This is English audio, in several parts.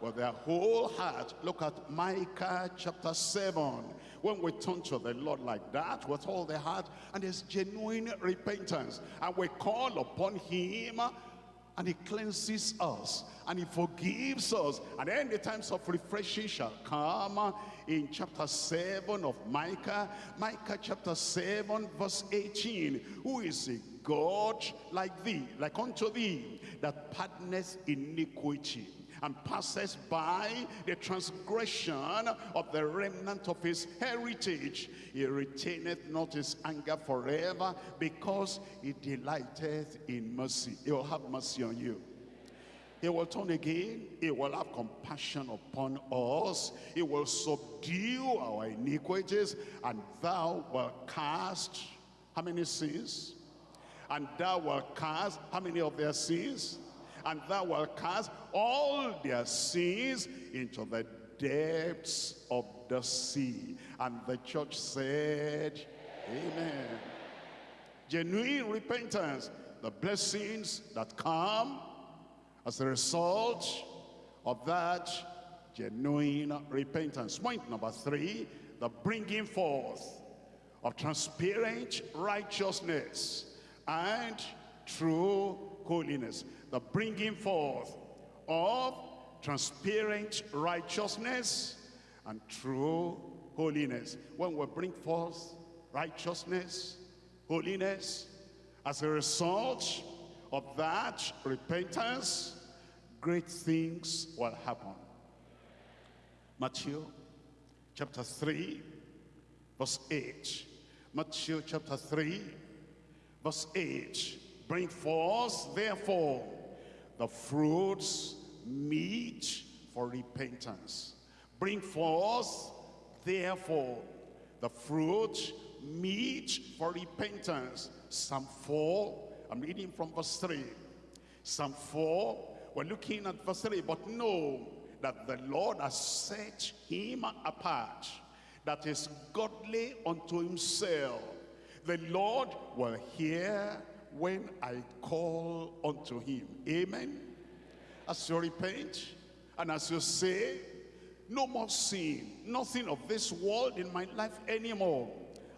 with their whole heart. Look at Micah chapter 7. When we turn to the Lord like that, with all the heart, and there's genuine repentance, and we call upon him, and he cleanses us, and he forgives us, and then the times of refreshing shall come in chapter 7 of Micah, Micah chapter 7, verse 18, who is a God like thee, like unto thee, that pardoneth iniquity and passes by the transgression of the remnant of his heritage. He retaineth not his anger forever because he delighteth in mercy. He will have mercy on you. He will turn again. He will have compassion upon us. He will subdue our iniquities. And thou wilt cast, how many sins? And thou wilt cast, how many of their sins? And thou wilt cast all their sins into the depths of the sea. And the church said, Amen. Genuine repentance, the blessings that come as a result of that genuine repentance. Point number three, the bringing forth of transparent righteousness and true holiness. The bringing forth of transparent righteousness and true holiness. When we bring forth righteousness, holiness, as a result of that repentance, great things will happen. Matthew chapter 3, verse 8. Matthew chapter 3, verse 8. Bring forth, therefore, the fruits meet for repentance. Bring forth, therefore, the fruit meet for repentance. Psalm 4, I'm reading from verse 3. Psalm 4, we're looking at verse 3, but know that the Lord has set him apart, that is godly unto himself. The Lord will hear when I call unto him. Amen. As you repent and as you say, no more sin, nothing of this world in my life anymore.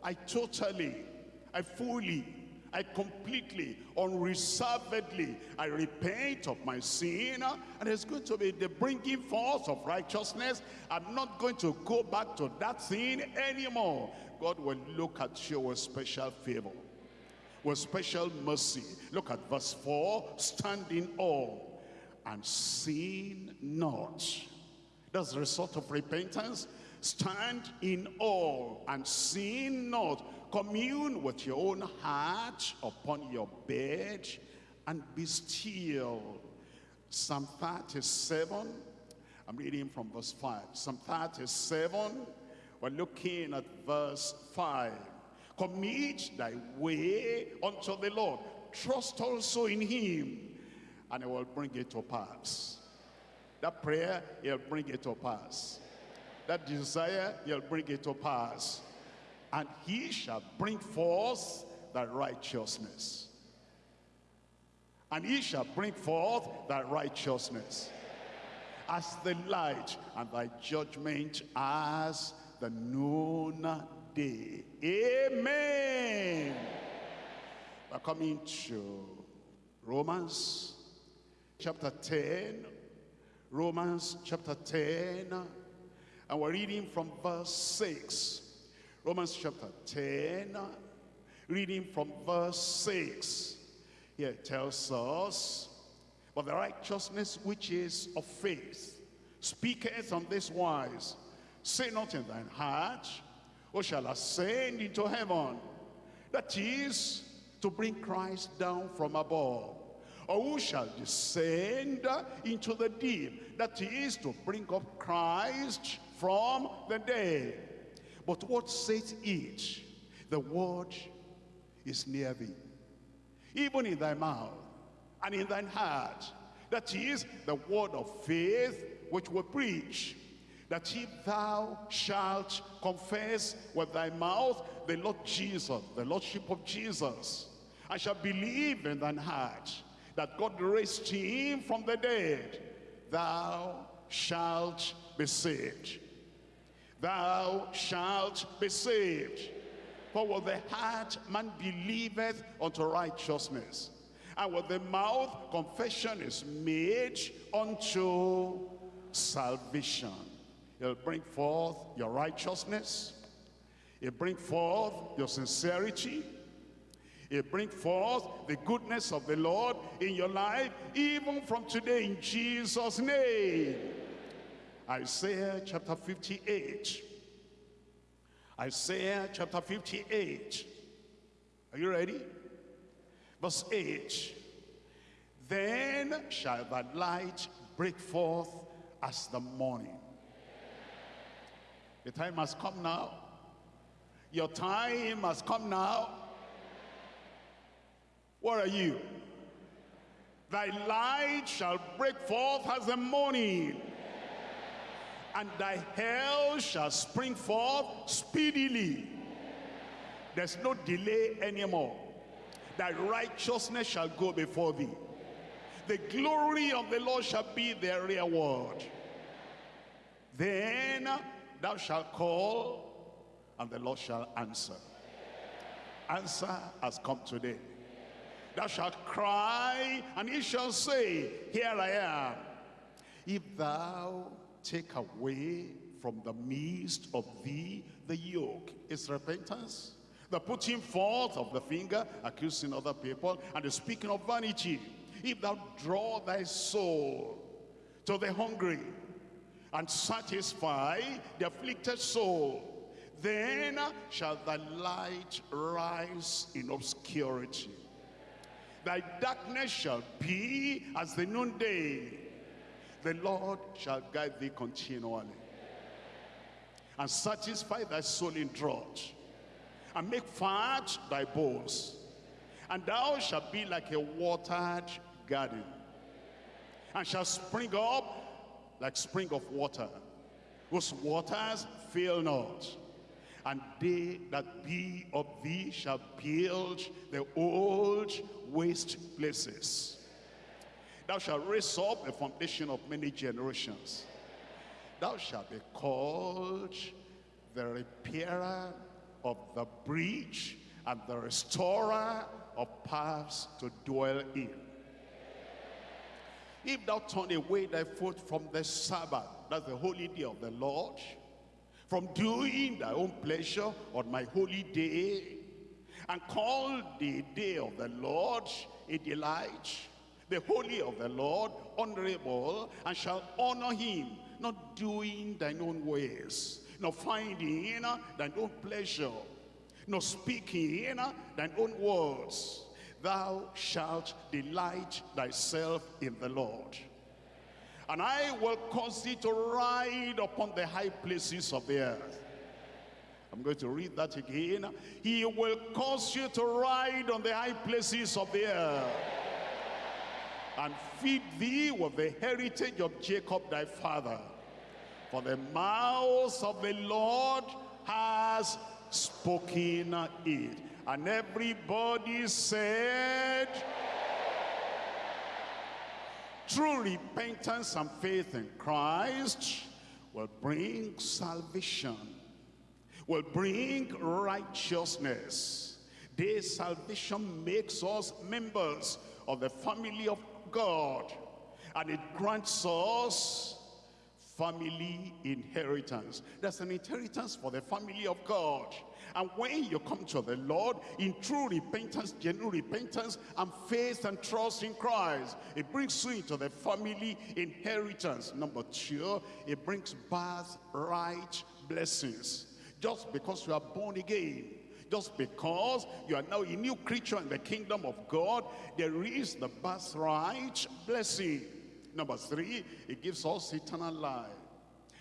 I totally, I fully, I completely, unreservedly, I repent of my sin, and it's going to be the bringing forth of righteousness. I'm not going to go back to that sin anymore. God will look at you with special favor with special mercy. Look at verse 4, stand in awe and sin not. That's the result of repentance. Stand in awe and sin not. Commune with your own heart upon your bed and be still. Psalm 37, I'm reading from verse 5. Psalm 37, we're looking at verse 5. Commit thy way unto the Lord. Trust also in him, and he will bring it to pass. That prayer, he'll bring it to pass. That desire, he'll bring it to pass. And he shall bring forth the righteousness. And he shall bring forth the righteousness as the light and thy judgment as the noon day. Amen. We're coming to Romans chapter 10. Romans chapter 10. And we're reading from verse 6. Romans chapter 10. Reading from verse 6. Here it tells us, But the righteousness which is of faith speaketh on this wise, Say not in thine heart, who shall ascend into heaven. That is to bring Christ down from above. Or who shall descend into the deep. That is to bring up Christ from the dead. But what saith it? The word is near thee. Even in thy mouth and in thine heart. That is the word of faith which we preach that if thou shalt confess with thy mouth the Lord Jesus, the Lordship of Jesus, I shall believe in thine heart that God raised him from the dead, thou shalt be saved. Thou shalt be saved. For with the heart man believeth unto righteousness, and with the mouth confession is made unto salvation. He'll bring forth your righteousness. It'll bring forth your sincerity. it'll bring forth the goodness of the Lord in your life, even from today in Jesus' name. Isaiah chapter 58. Isaiah chapter 58. Are you ready? Verse 8. Then shall thy light break forth as the morning. The time has come now. Your time has come now. What are you? Thy light shall break forth as the morning and thy hell shall spring forth speedily. There's no delay anymore. Thy righteousness shall go before thee. The glory of the Lord shall be their reward. Then thou shalt call, and the Lord shall answer. Answer has come today. Thou shalt cry, and he shall say, Here I am. If thou take away from the midst of thee the yoke. Is repentance. The putting forth of the finger, accusing other people, and the speaking of vanity. If thou draw thy soul to the hungry, and satisfy the afflicted soul, then shall thy light rise in obscurity. Thy darkness shall be as the noonday, the Lord shall guide thee continually and satisfy thy soul in drought and make fat thy bones and thou shalt be like a watered garden and shall spring up like spring of water whose waters fail not and they that be of thee shall build the old waste places Thou shalt raise up the foundation of many generations. Thou shalt be called the repairer of the breach and the restorer of paths to dwell in. If thou turn away thy foot from the Sabbath, that's the holy day of the Lord, from doing thy own pleasure on my holy day, and call the day of the Lord a delight, the holy of the Lord, honorable, and shall honor him, not doing thine own ways, not finding thine own pleasure, not speaking in thine own words. Thou shalt delight thyself in the Lord. And I will cause thee to ride upon the high places of the earth. I'm going to read that again. He will cause you to ride on the high places of the earth and feed thee with the heritage of Jacob thy father. For the mouth of the Lord has spoken it. And everybody said, True repentance and faith in Christ will bring salvation, will bring righteousness. This salvation makes us members of the family of God. And it grants us family inheritance. There's an inheritance for the family of God. And when you come to the Lord in true repentance, genuine repentance, and faith and trust in Christ, it brings you into the family inheritance. Number two, it brings birthright blessings. Just because you are born again, just because you are now a new creature in the kingdom of God, there is the birthright blessing. Number three, it gives us eternal life.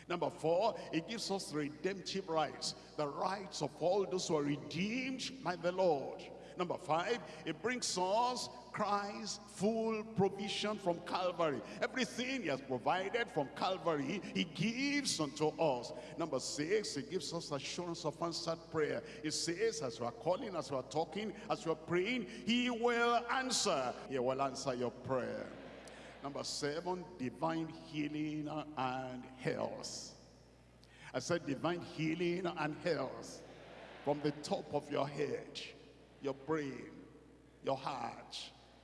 Number four, it gives us redemptive rights, the rights of all those who are redeemed by the Lord. Number five, it brings us Christ's full provision from Calvary. Everything he has provided from Calvary, he gives unto us. Number six, he gives us assurance of answered prayer. He says, as we are calling, as we are talking, as we are praying, he will answer. He will answer your prayer. Number seven, divine healing and health. I said divine healing and health. From the top of your head, your brain, your heart,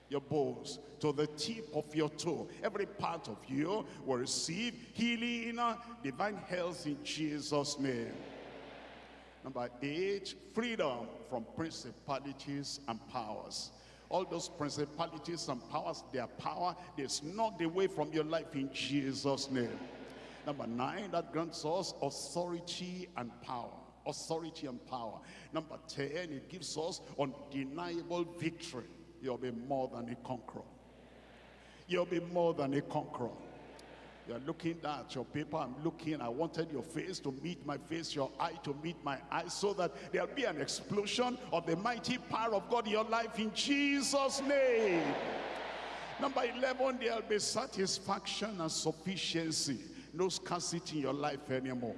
your bones, to the tip of your toe. Every part of you will receive healing, divine health in Jesus' name. Number eight, freedom from principalities and powers. All those principalities and powers, their power, they're knocked away from your life in Jesus' name. Number nine, that grants us authority and power. Authority and power. Number 10, it gives us undeniable victory. You'll be more than a conqueror. You'll be more than a conqueror. You're looking at your paper, I'm looking, I wanted your face to meet my face, your eye to meet my eye, so that there'll be an explosion of the mighty power of God in your life in Jesus' name. Number 11, there'll be satisfaction and sufficiency. No scarcity in your life anymore.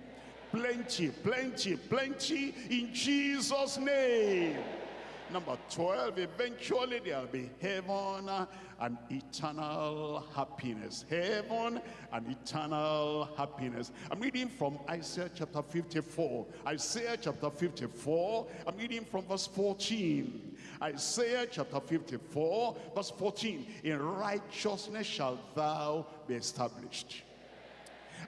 Plenty, plenty, plenty in Jesus' name. Number 12, eventually there'll be heaven and eternal happiness. Heaven and eternal happiness. I'm reading from Isaiah chapter 54. Isaiah chapter 54, I'm reading from verse 14. Isaiah chapter 54, verse 14. In righteousness shalt thou be established.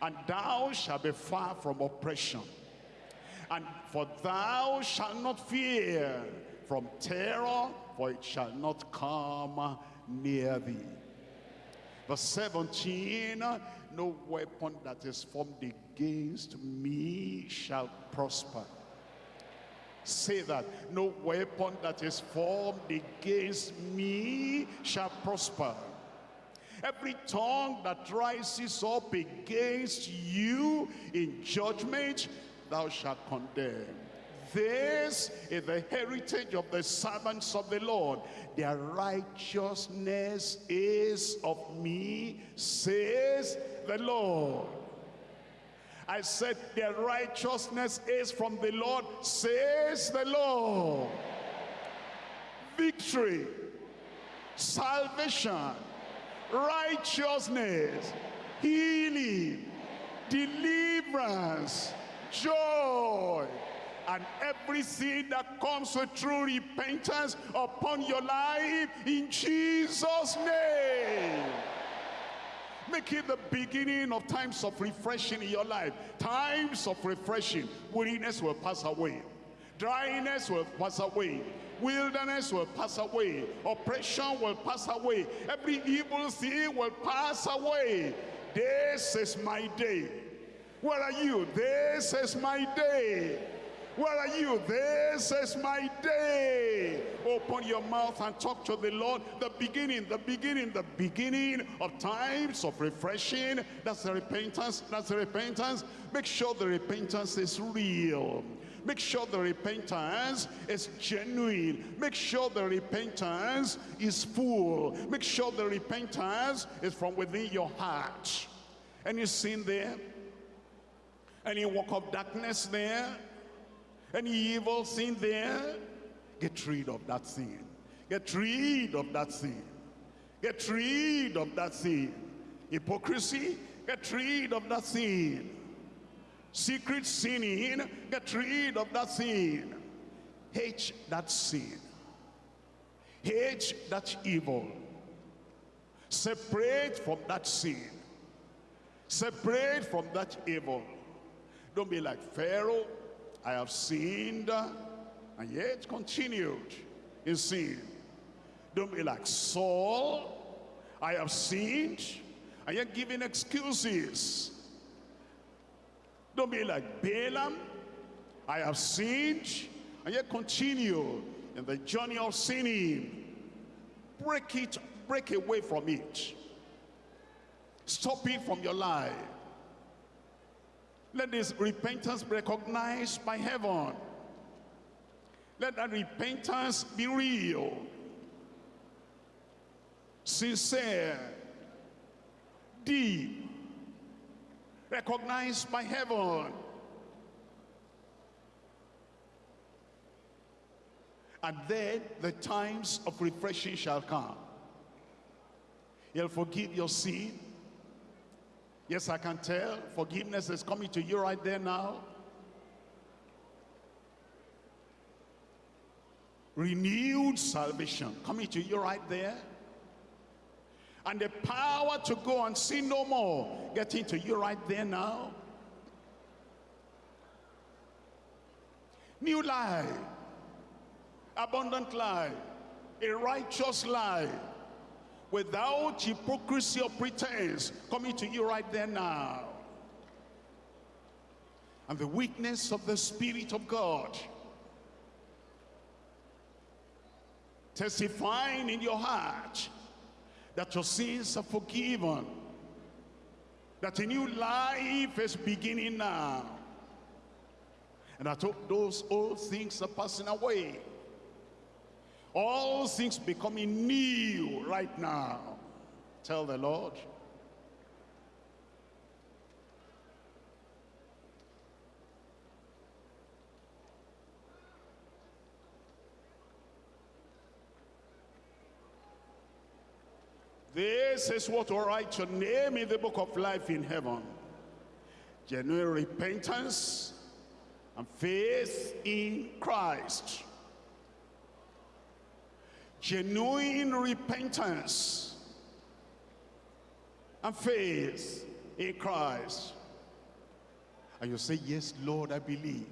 And thou shalt be far from oppression. And for thou shalt not fear from terror, for it shall not come near thee. Verse 17, no weapon that is formed against me shall prosper. Say that, no weapon that is formed against me shall prosper. Every tongue that rises up against you in judgment, thou shalt condemn. This is the heritage of the servants of the Lord. Their righteousness is of me, says the Lord. I said, their righteousness is from the Lord, says the Lord. Victory, salvation, righteousness, healing, deliverance, joy, and every sin that comes with true repentance upon your life in Jesus' name. Make it the beginning of times of refreshing in your life. Times of refreshing. Weariness will pass away. Dryness will pass away. Wilderness will pass away. Oppression will pass away. Every evil thing will pass away. This is my day. Where are you? This is my day. Where are you? This is my day. Open your mouth and talk to the Lord. The beginning, the beginning, the beginning of times of refreshing. That's the repentance. That's the repentance. Make sure the repentance is real. Make sure the repentance is genuine. Make sure the repentance is full. Make sure the repentance is from within your heart. Any sin there? Any walk of darkness there? Any evil sin there? Get rid of that sin. Get rid of that sin. Get rid of that sin. Hypocrisy, get rid of that sin. Secret sinning, get rid of that sin. Hate that sin. Hate that evil. Separate from that sin. Separate from that evil. Don't be like Pharaoh I have sinned and yet continued in sin. Don't be like Saul. I have sinned and yet giving excuses. Don't be like Balaam. I have sinned and yet continue in the journey of sinning. Break it, break away from it. Stop it from your life. Let this repentance be recognized by heaven. Let that repentance be real, sincere, deep, recognized by heaven. And then the times of refreshing shall come. He'll forgive your sin. Yes, I can tell. Forgiveness is coming to you right there now. Renewed salvation coming to you right there. And the power to go and sin no more getting to you right there now. New life, abundant life, a righteous life, without hypocrisy or pretense coming to you right there now. And the weakness of the Spirit of God testifying in your heart that your sins are forgiven, that a new life is beginning now, and that those old things are passing away. All things becoming new right now. Tell the Lord. This is what will write your name in the book of life in heaven. Genuine repentance and faith in Christ genuine repentance and faith in Christ. And you say, yes, Lord, I believe.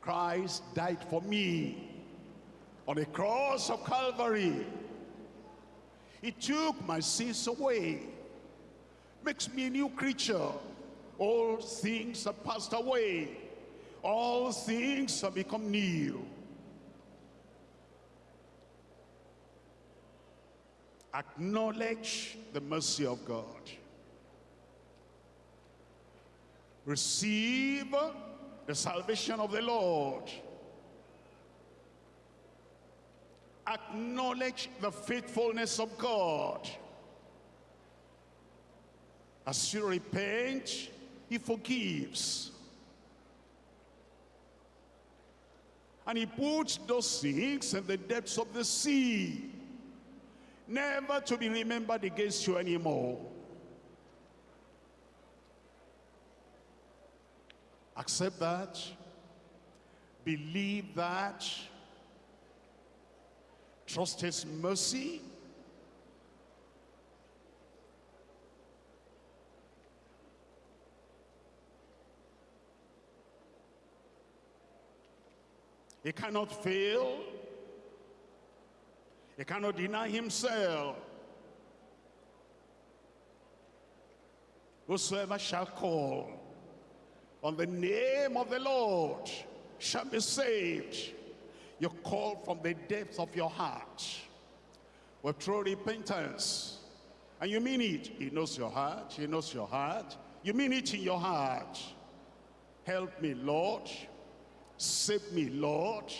Christ died for me on the cross of Calvary. He took my sins away, makes me a new creature. All things have passed away. All things have become new. Acknowledge the mercy of God. Receive the salvation of the Lord. Acknowledge the faithfulness of God. As you repent, he forgives. And he puts those things in the depths of the sea never to be remembered against you anymore. Accept that. Believe that. Trust his mercy. He cannot fail. He cannot deny himself. Whosoever shall call on the name of the Lord shall be saved. You call from the depths of your heart with true repentance. And you mean it. He knows your heart. He knows your heart. You mean it in your heart. Help me, Lord. Save me, Lord.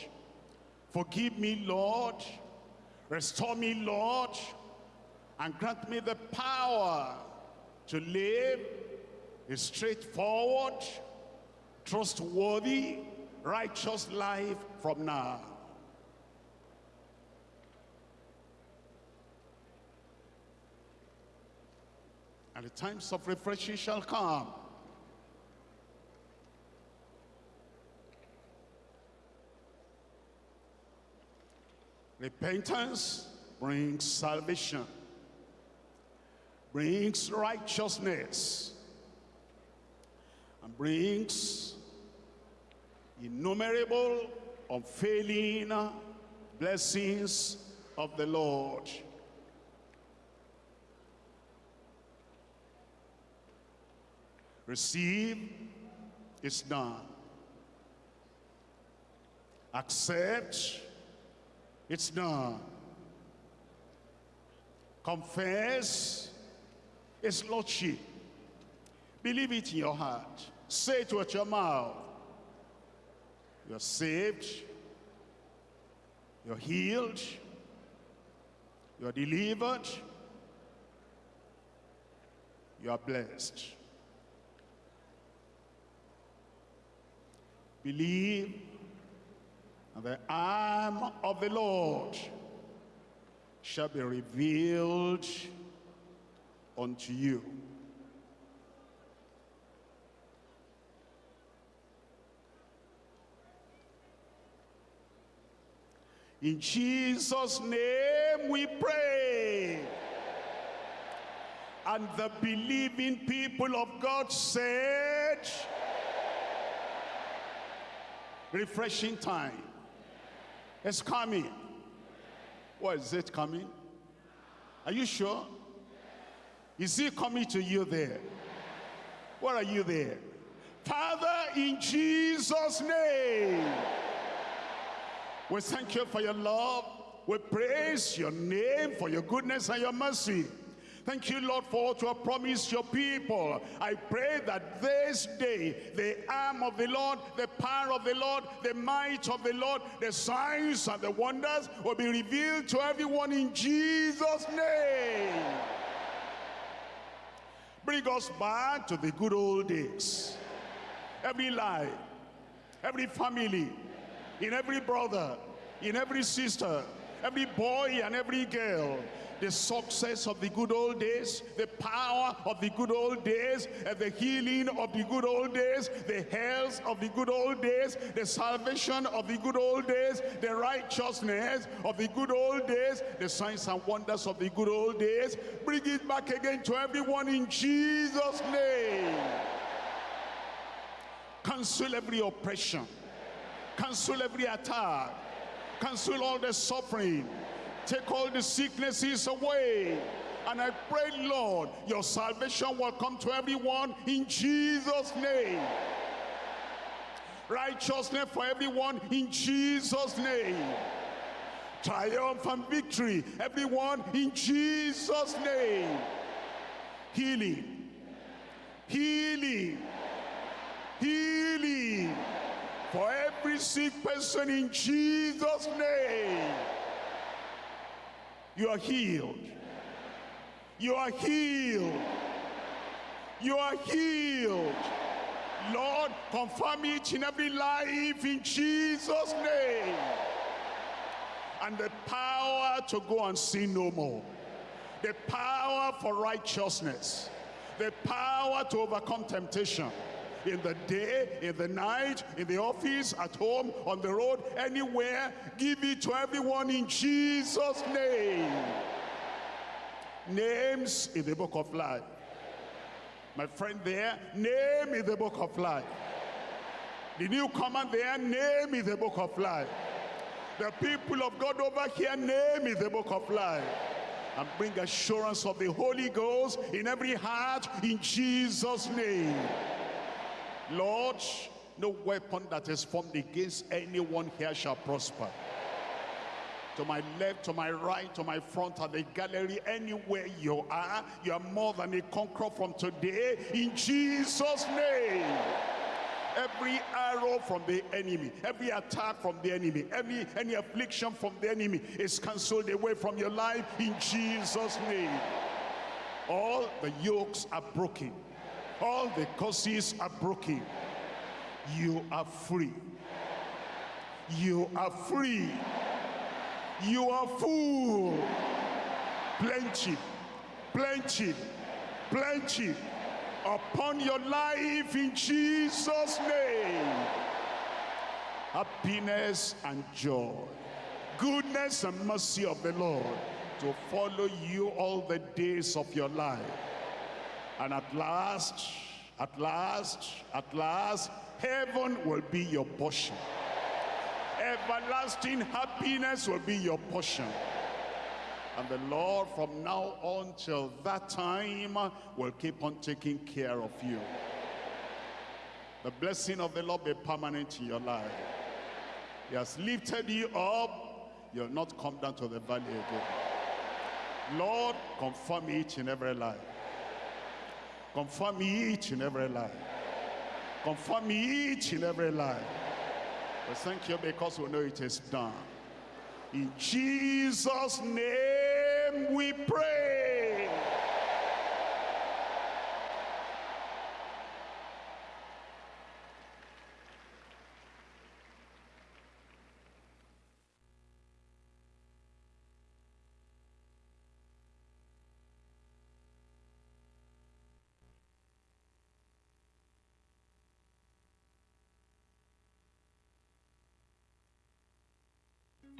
Forgive me, Lord. Restore me, Lord, and grant me the power to live a straightforward, trustworthy, righteous life from now. And the times of refreshing shall come. Repentance brings salvation, brings righteousness, and brings innumerable, unfailing blessings of the Lord. Receive is done. Accept it's done. Confess His Lordship. Believe it in your heart. Say it with your mouth. You're saved. You're healed. You're delivered. You are blessed. Believe and the arm of the Lord shall be revealed unto you. In Jesus' name we pray. And the believing people of God said, refreshing time is coming. What is it coming? Are you sure? Is he coming to you there? What are you there? Father, in Jesus' name, we thank you for your love. We praise your name for your goodness and your mercy. Thank you, Lord, for what you have promised your people. I pray that this day, the arm of the Lord, the power of the Lord, the might of the Lord, the signs and the wonders will be revealed to everyone in Jesus' name. Bring us back to the good old days. Every life, every family, in every brother, in every sister, every boy and every girl, the success of the good old days, the power of the good old days, and the healing of the good old days, the health of the good old days, the salvation of the good old days, the righteousness of the good old days, the signs and wonders of the good old days. Bring it back again to everyone in Jesus' name. Cancel every oppression. Cancel every attack. Cancel all the suffering Take all the sicknesses away. And I pray, Lord, your salvation will come to everyone in Jesus' name. Righteousness for everyone in Jesus' name. Triumph and victory, everyone in Jesus' name. Healing. Healing. Healing. For every sick person in Jesus' name. You are healed. You are healed. You are healed. Lord, confirm each in every life in Jesus' name. And the power to go and sin no more. The power for righteousness. The power to overcome temptation in the day, in the night, in the office, at home, on the road, anywhere. Give it to everyone in Jesus' name. Names in the book of life. My friend there, name in the book of life. The newcomer there, name in the book of life. The people of God over here, name in the book of life. And bring assurance of the Holy Ghost in every heart in Jesus' name. Lord, no weapon that is formed against anyone here shall prosper. To my left, to my right, to my front, at the gallery, anywhere you are, you are more than a conqueror from today, in Jesus' name. Every arrow from the enemy, every attack from the enemy, every any affliction from the enemy is cancelled away from your life in Jesus' name. All the yokes are broken all the curses are broken. You are free. You are free. You are full. Plenty, plenty, plenty upon your life in Jesus' name. Happiness and joy, goodness and mercy of the Lord to follow you all the days of your life and at last, at last, at last, heaven will be your portion. Everlasting happiness will be your portion. And the Lord from now on till that time will keep on taking care of you. The blessing of the Lord be permanent in your life. He has lifted you up. You'll not come down to the valley again. Lord, confirm each in every life. Confirm each in every life. Confirm each in every life. We thank you because we know it is done. In Jesus' name we pray.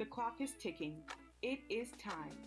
The clock is ticking. It is time.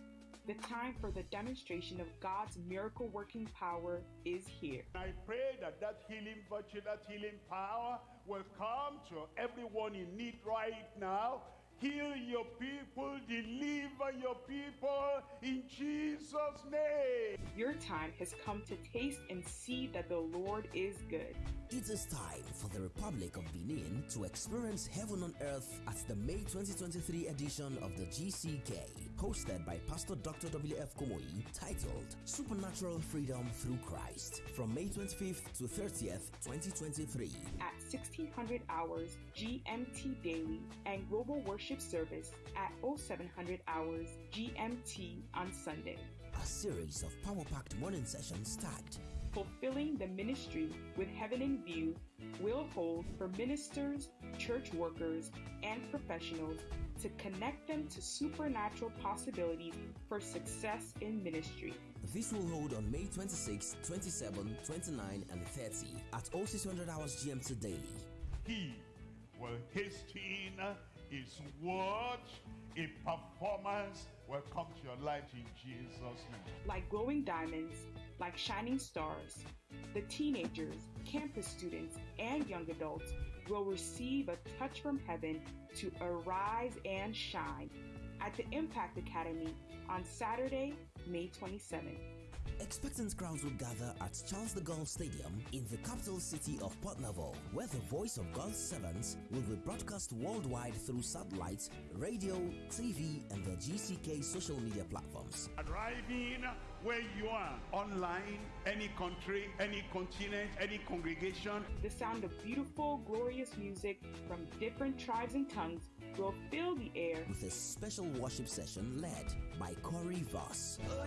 The time for the demonstration of God's miracle working power is here. I pray that that healing virtue, that healing power will come to everyone in need right now Heal your people, deliver your people in Jesus' name. Your time has come to taste and see that the Lord is good. It is time for the Republic of Benin to experience heaven on earth at the May 2023 edition of the GCK, hosted by Pastor Dr. W.F. Kumuyi, titled Supernatural Freedom Through Christ, from May 25th to 30th, 2023. At 1600 hours GMT daily and global worship service at 0700 hours GMT on Sunday. A series of power packed morning sessions tagged Fulfilling the Ministry with Heaven in View will hold for ministers, church workers, and professionals to connect them to supernatural possibilities for success in ministry. This will hold on May 26, 27, 29, and 30 at all 0600 hours GMT daily. He will hasten his word, a performance will come to your life in Jesus' name. Like glowing diamonds, like shining stars, the teenagers, campus students, and young adults will receive a touch from heaven to arise and shine at the Impact Academy on Saturday, May 27th. Expectant crowds will gather at Charles de Gaulle Stadium in the capital city of Porto-Novo, where the voice of God's servants will be broadcast worldwide through satellite, radio, TV, and the GCK social media platforms. Arriving where you are, online, any country, any continent, any congregation. The sound of beautiful, glorious music from different tribes and tongues will fill the air with a special worship session led by Corey Voss. Oh,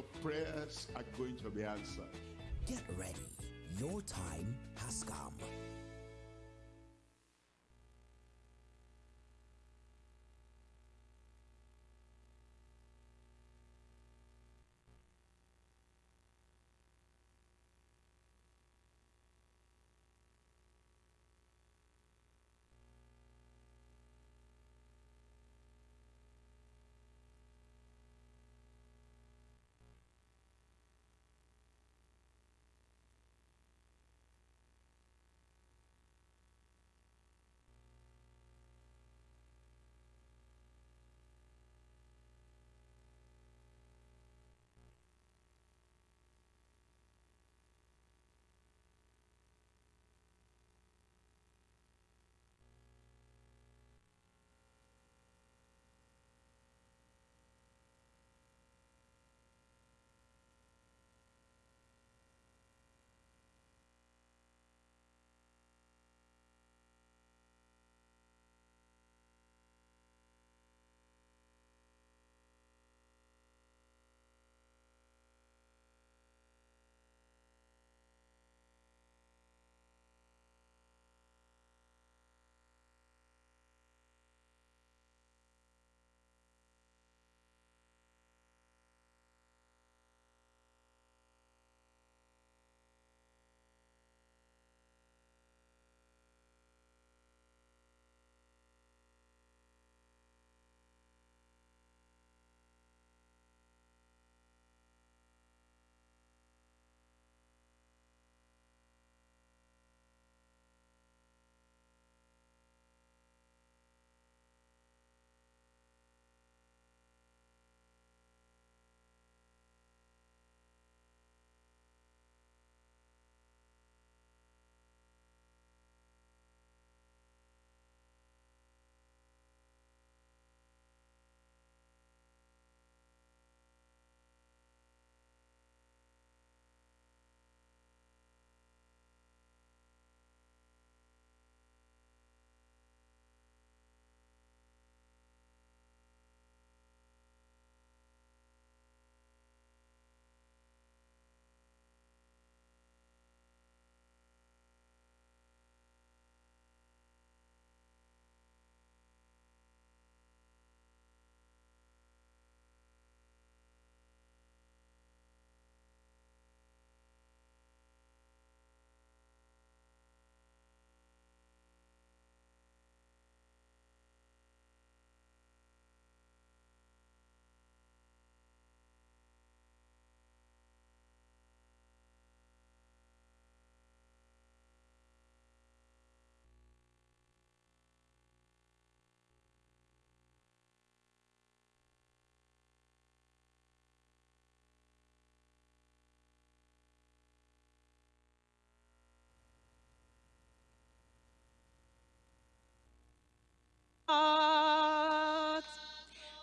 Your prayers are going to be answered. Get ready. Your time has come.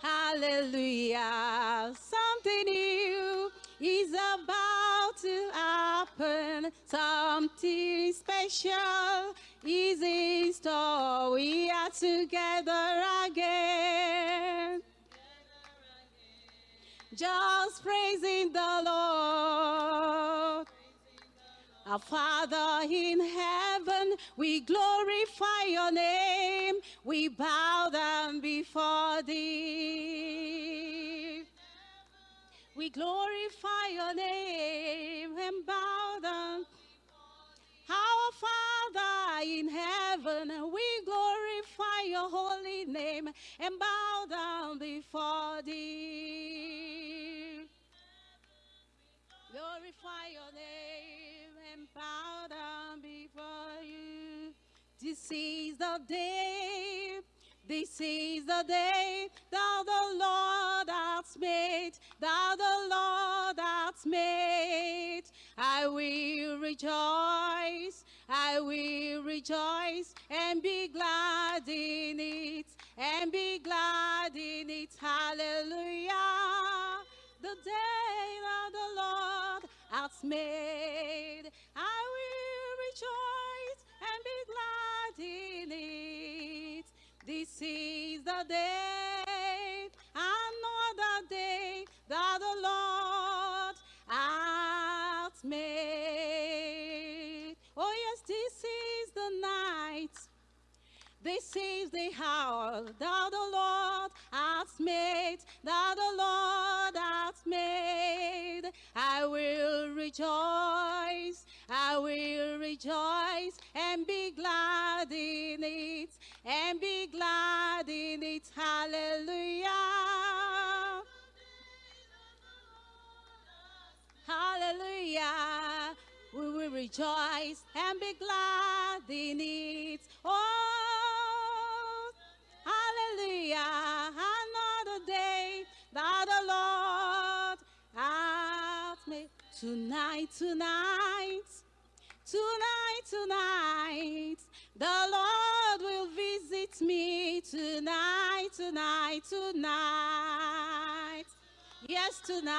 Hallelujah. Something new is about to happen. Something special is in store. We are together again. Just praising the Lord. Our Father in heaven, we glorify your name. We bow down before thee. We glorify your name and bow down. Our Father in heaven, we glorify your holy name and bow down before thee. Glorify your name and bow down before. This is the day, this is the day. That the Lord has made, that the Lord has made. I will rejoice, I will rejoice and be glad in it, and be glad in it. Hallelujah. The day that the Lord has made, I will rejoice This is the day, another day that the Lord has made. Oh yes, this is the night. This is the hour that the Lord has made, that the Lord has made. I will rejoice, I will rejoice and be glad in it, and be glad in it. Hallelujah. Hallelujah. We will rejoice and be glad in it. Oh, hallelujah. Another day that the Lord has made. Tonight, tonight, tonight, tonight, the Lord will visit me tonight, tonight, tonight. Yes, tonight.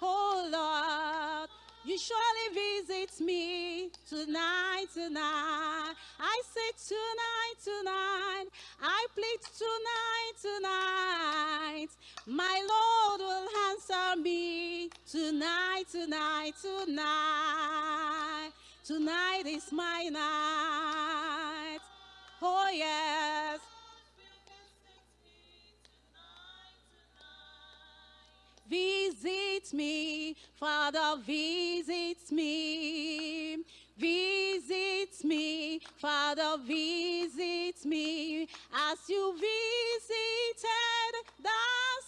Oh Lord, you surely visit me tonight, tonight. I say tonight, tonight. I plead tonight, tonight. My Lord will answer me tonight, tonight, tonight. Tonight is my night. Oh yes. Visit me, Father, visit me. Visit me, Father, visit me. As you visited the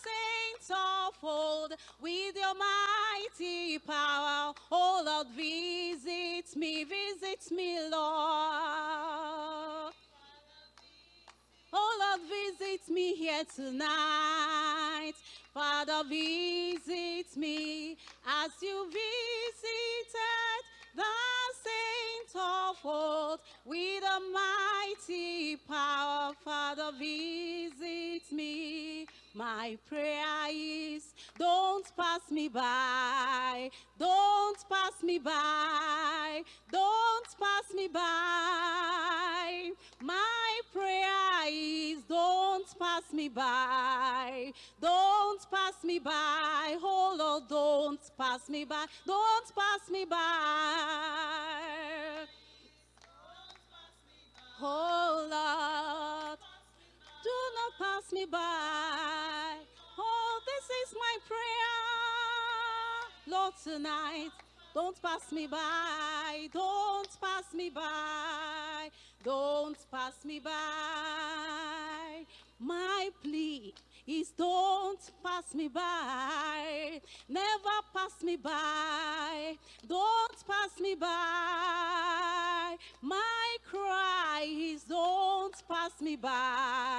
saints of old with your mighty power. Oh Lord, visit me, visit me, Lord. Oh Lord, visit me here tonight. Father, visit me as you visited the saints of old with a mighty power. Father, visit me. My prayer is don't pass me by. Don't pass me by. Don't pass me by. My prayer is don't pass me by. Don't pass me by. Oh Lord, don't pass me by. Don't pass me by. Oh Lord, do not pass me by. Oh, this is my prayer. Lord, tonight, don't pass me by. Don't pass me by. Don't pass me by. My plea is don't pass me by. Never pass me by. Don't pass me by. My cry is don't pass me by.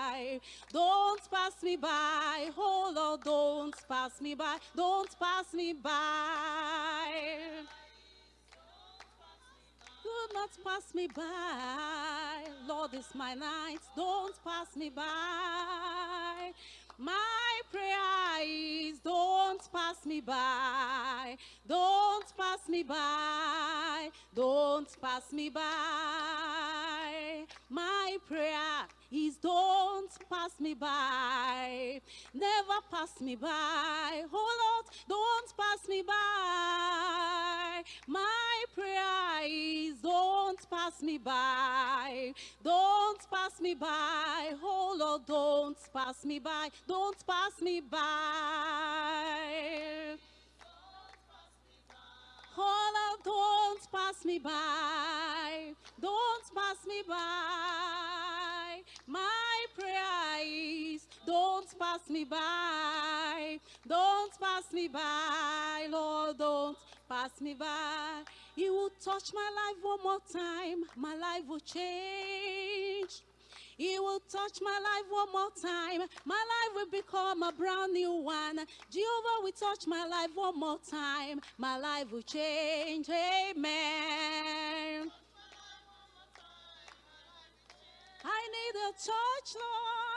Don't pass me by. Oh Lord, don't pass me by. Don't pass me by. Do not pass me by. Lord, it's my night. Don't pass me by. My prayer is don't pass me by. Don't pass me by. Don't pass me by. My prayer is don't pass me by. Never pass me by. Oh Lord, don't pass me by. My prayer is don't pass me by. Don't pass me by. Oh Lord, don't pass me by. Don't pass me by. Oh don't pass me by. Don't pass me by. My prayer is don't pass me by. Don't pass me by. Lord, don't pass me by. You will touch my life one more time. My life will change. He will touch my life one more time. My life will become a brand new one. Jehovah will touch my life one more time. My life will change. Amen. I need a touch, Lord.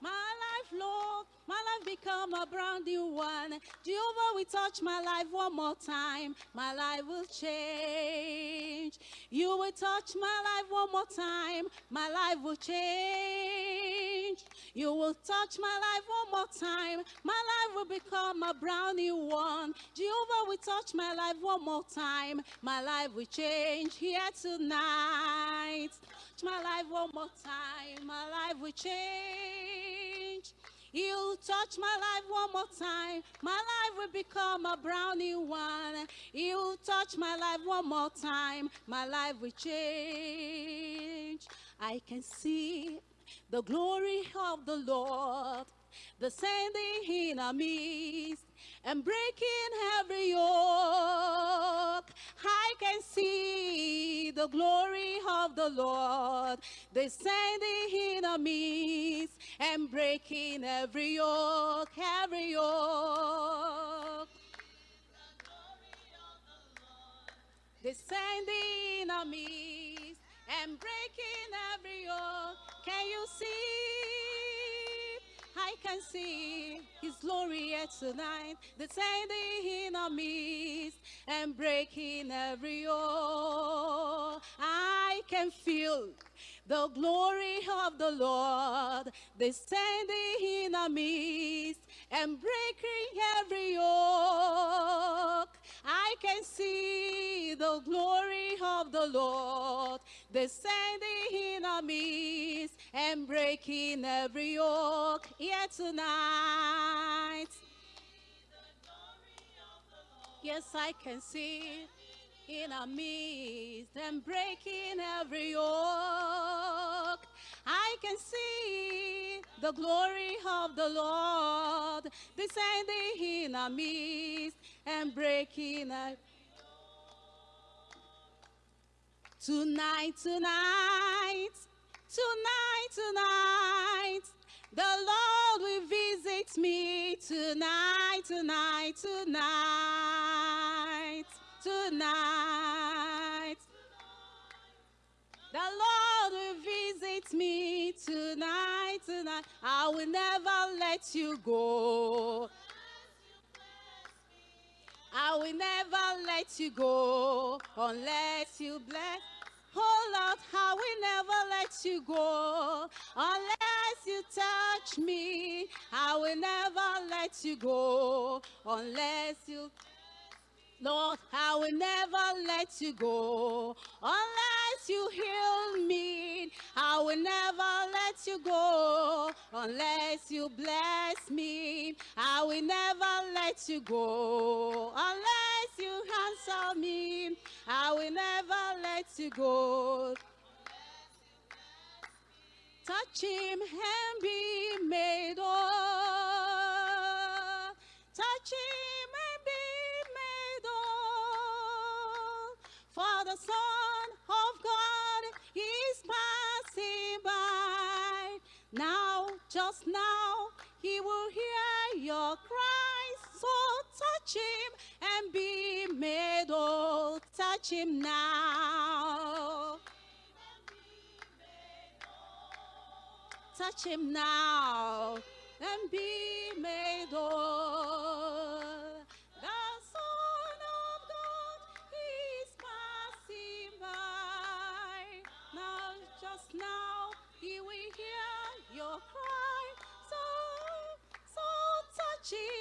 My life, Lord. My life become a brand new one. Jehovah we touch my life one more time. My life will change. You will touch my life one more time. My life will change. You will touch my life one more time. My life will become a brand new one. Jehovah we touch my life one more time. My life will change here tonight. My life one more time. My life will change. You touch my life one more time. My life will become a brand new one. You touch my life one more time. My life will change. I can see the glory of the Lord descending in our midst and breaking every yoke. I can see the glory of the Lord descending in our midst and breaking every yoke, every yoke. Descending in our midst and breaking every yoke. Can you see? I can see His glory here tonight, descending in our midst and breaking every yoke. I can feel the glory of the Lord descending in our midst and breaking every yoke. I can see the glory of the Lord descending in our midst and breaking every yoke here tonight. Yes, I can see in our midst and breaking every yoke. I can see the glory of the Lord descending in our midst and breaking every Tonight, tonight, tonight, tonight, the Lord will visit me tonight, tonight, tonight, tonight. The Lord will visit me tonight, tonight. I will never let you go. I will never let you go unless you bless. Oh Lord, I will never let you go unless you touch me. I will never let you go unless you. Lord, I will never let you go unless you heal me. I will never let you go unless you bless me. I will never let you go unless you answer me. I will never let you go. Touch him and be made whole. Touch him For the Son of God is passing by. Now, just now, he will hear your cries. So touch him and be made whole. Touch him now. Touch him now and be made whole. Touch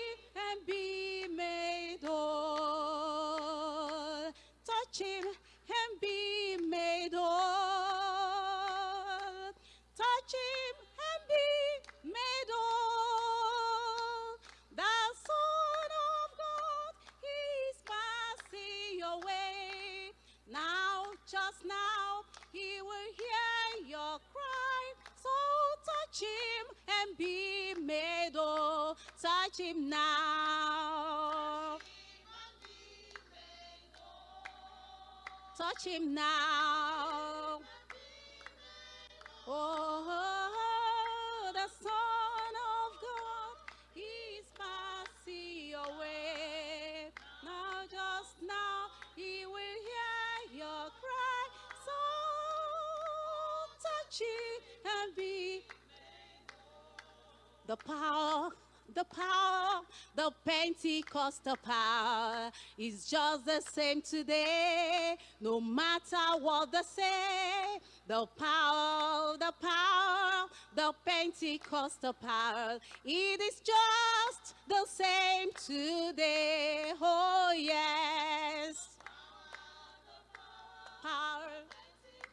Touch him now. Oh, the Son of God is passing your way. Now, just now, he will hear your cry. So, touch it and be the power, the power, the Pentecostal power is just the same today, no matter what they say. The power, the power, the Pentecostal power, it is just the same today. Oh, yes. Power.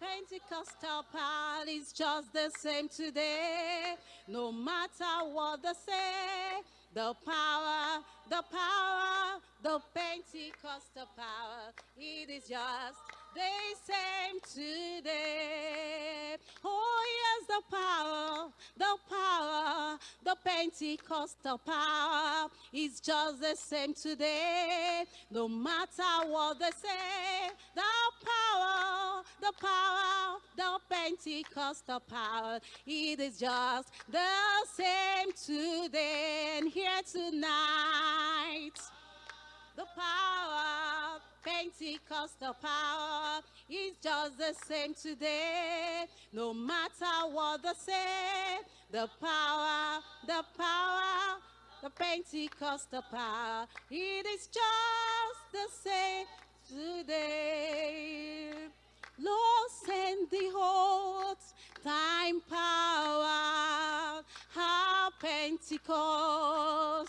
Pentecostal power is just the same today, no matter what they say. The power, the power, the Pentecostal power, it is just the same today. Oh, yes, the power, the power, the Pentecostal power is just the same today, no matter what they say. The power, the power, the Pentecostal power, it is just the same today and here tonight. The power, Pentecostal power, is just the same today, no matter what they say. The power, the power, the Pentecostal power, it is just the same today. Lord, send the old time power, our Pentecostal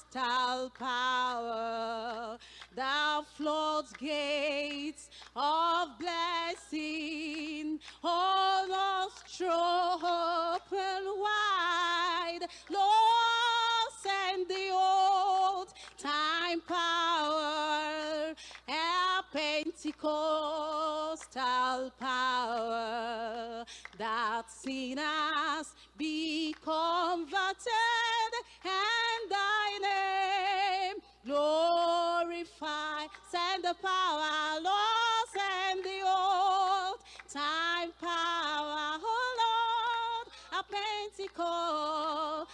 power, thou floods gates of blessing, all nostro open wide. Lord, send the old time power, our Pentecostal power, that sinners be converted the power, Lord, send the old time power, oh Lord, a Pentecostal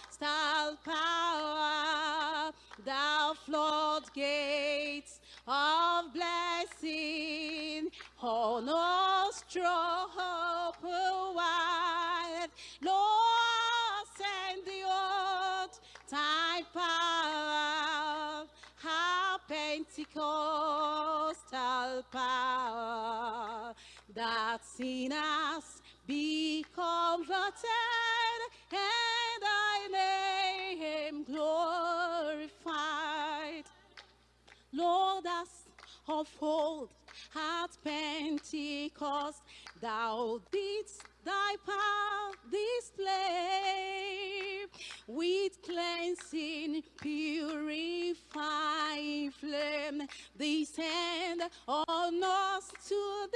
power, thou floodgates of blessing, oh nostro open wide, Lord, send the old time power, our Pentecostal power, that sinners be converted and thy name glorified. Lord, us of old at Pentecost, thou didst thy power display with cleansing, purifying flame. Descend on us today,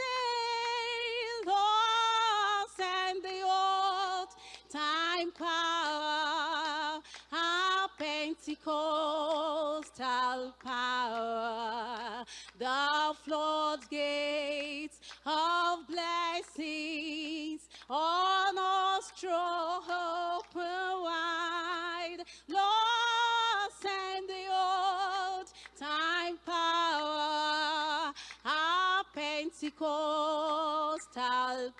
Lord, send the old time power, our Pentecostal power, the floodgates of blessings on us open wide. Lord, send the old time power, our Pentecostal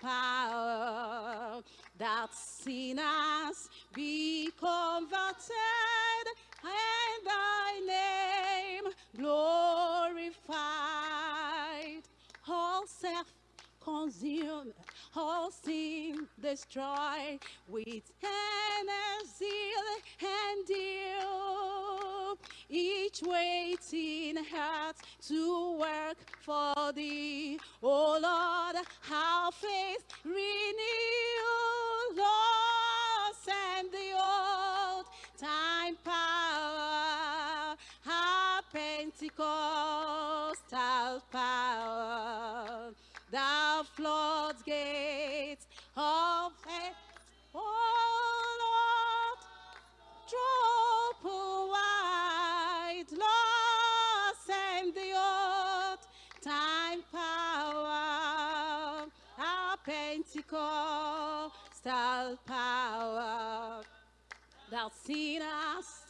power that sinners be converted and thy name glorified. All self consumed, all sin destroyed with zeal and deal. Each waiting heart to work for thee. Oh Lord, how faith renew, Lord, send the old time power, our Pentecostal power, thou floods gates of faith. Oh Lord, drop wide, Lord, send the old time power, our Pentecostal power thou sinners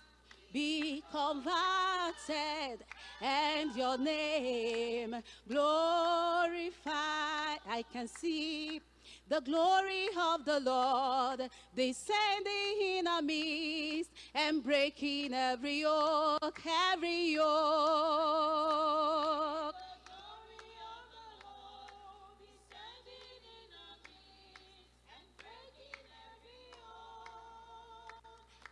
be converted and your name glorified. I can see the glory of the Lord descending in our midst and breaking every yoke, every yoke.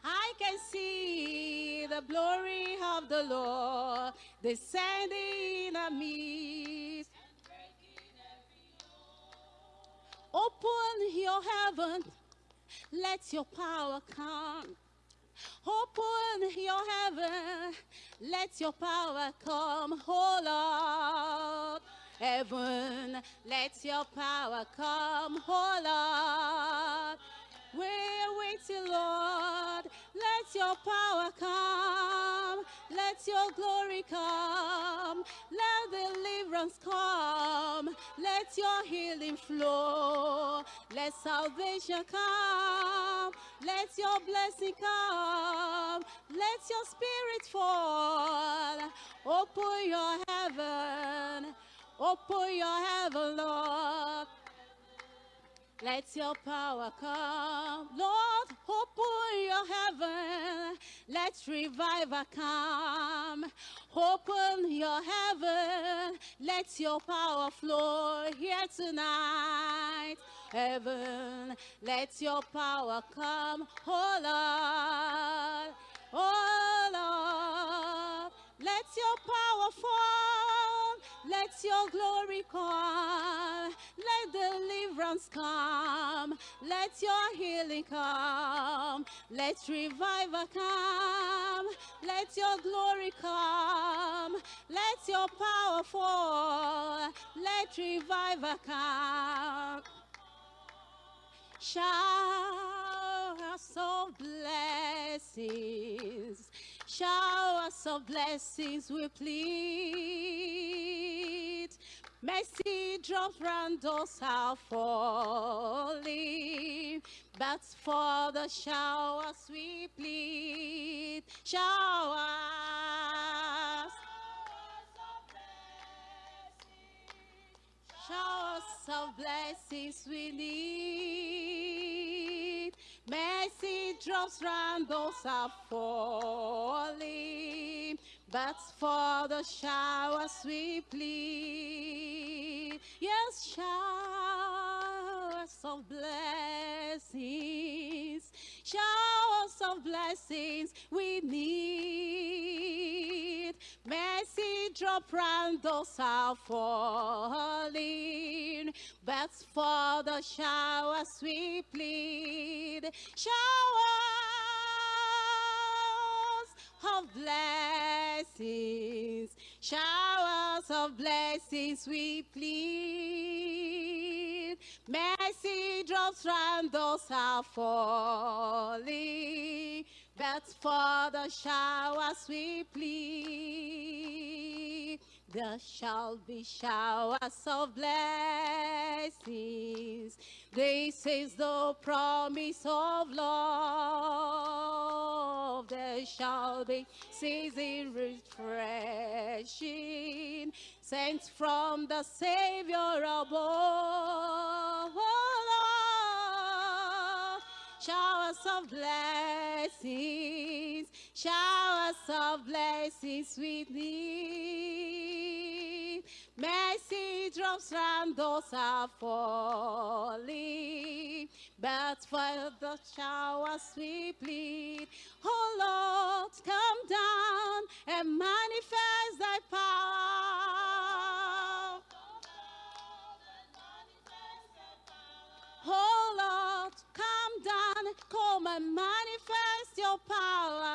I can see the glory of the Lord descending midst. Open your heaven, let your power come. Open your heaven, let your power come, oh Lord. Heaven, let your power come, oh Lord. We're waiting, Lord. Let your power come. Let your glory come. Let deliverance come. Let your healing flow. Let salvation come. Let your blessing come. Let your spirit fall. Open your heaven. Open your heaven, Lord. Let your power come. Lord, open your heaven. Let revival come. Open your heaven. Let your power flow here tonight. Heaven, let your power come. Oh Lord, oh Lord, let your power fall. Let your glory come. Let deliverance come. Let your healing come. Let revival come. Let your glory come. Let your power fall. Let revival come. Showers of blessings, showers of blessings we plead. Mercy drops round us are falling, but for the showers we plead. Showers. Showers of blessings we need. Mercy drops round those are falling. But for the showers we plead. Yes, showers of blessings. Showers of blessings we need. Round those are falling. But for the showers we plead. Showers of blessings, showers of blessings we plead. Mercy drops round those are falling, but for the showers we plead. There shall be showers of blessings. This is the promise of love. there shall be season refreshing, sent from the Savior above. Oh showers of blessings, showers of blessings sweetly. Mercy drops from those are falling, but for the showers we plead. Oh Lord, come down and manifest thy power. Oh Lord, come down, come and manifest your power.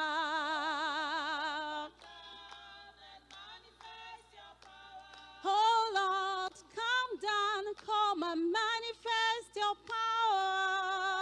Oh Lord, come down, come and manifest your power.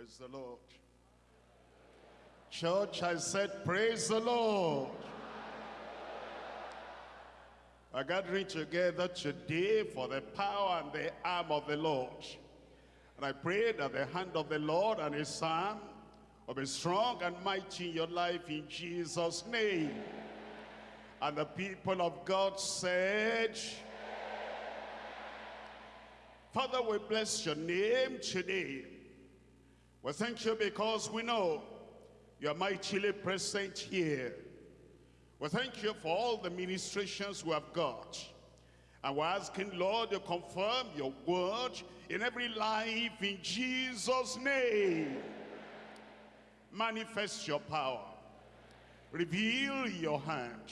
Praise the Lord. Church, I said, praise the Lord. We're gathering together today for the power and the arm of the Lord. And I pray that the hand of the Lord and his arm will be strong and mighty in your life in Jesus' name. And the people of God said, Father, we bless your name today. We thank you because we know you're mightily present here. We thank you for all the ministrations we have got. And we're asking, Lord, you confirm your word in every life in Jesus' name. Manifest your power. Reveal your hand.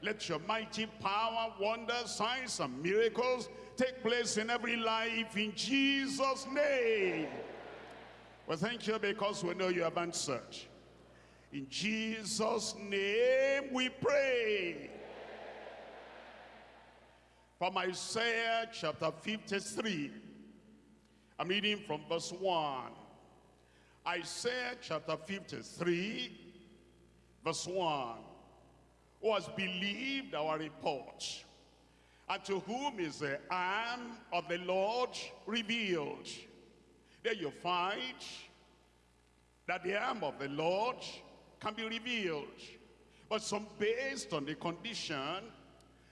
Let your mighty power, wonders, signs, and miracles take place in every life in Jesus' name. We thank you because we know you have answered. In Jesus' name we pray. From Isaiah chapter 53, I'm reading from verse 1. Isaiah chapter 53, verse 1. Who has believed our report, and to whom is the arm of the Lord revealed. There you find that the arm of the Lord can be revealed, but some based on the condition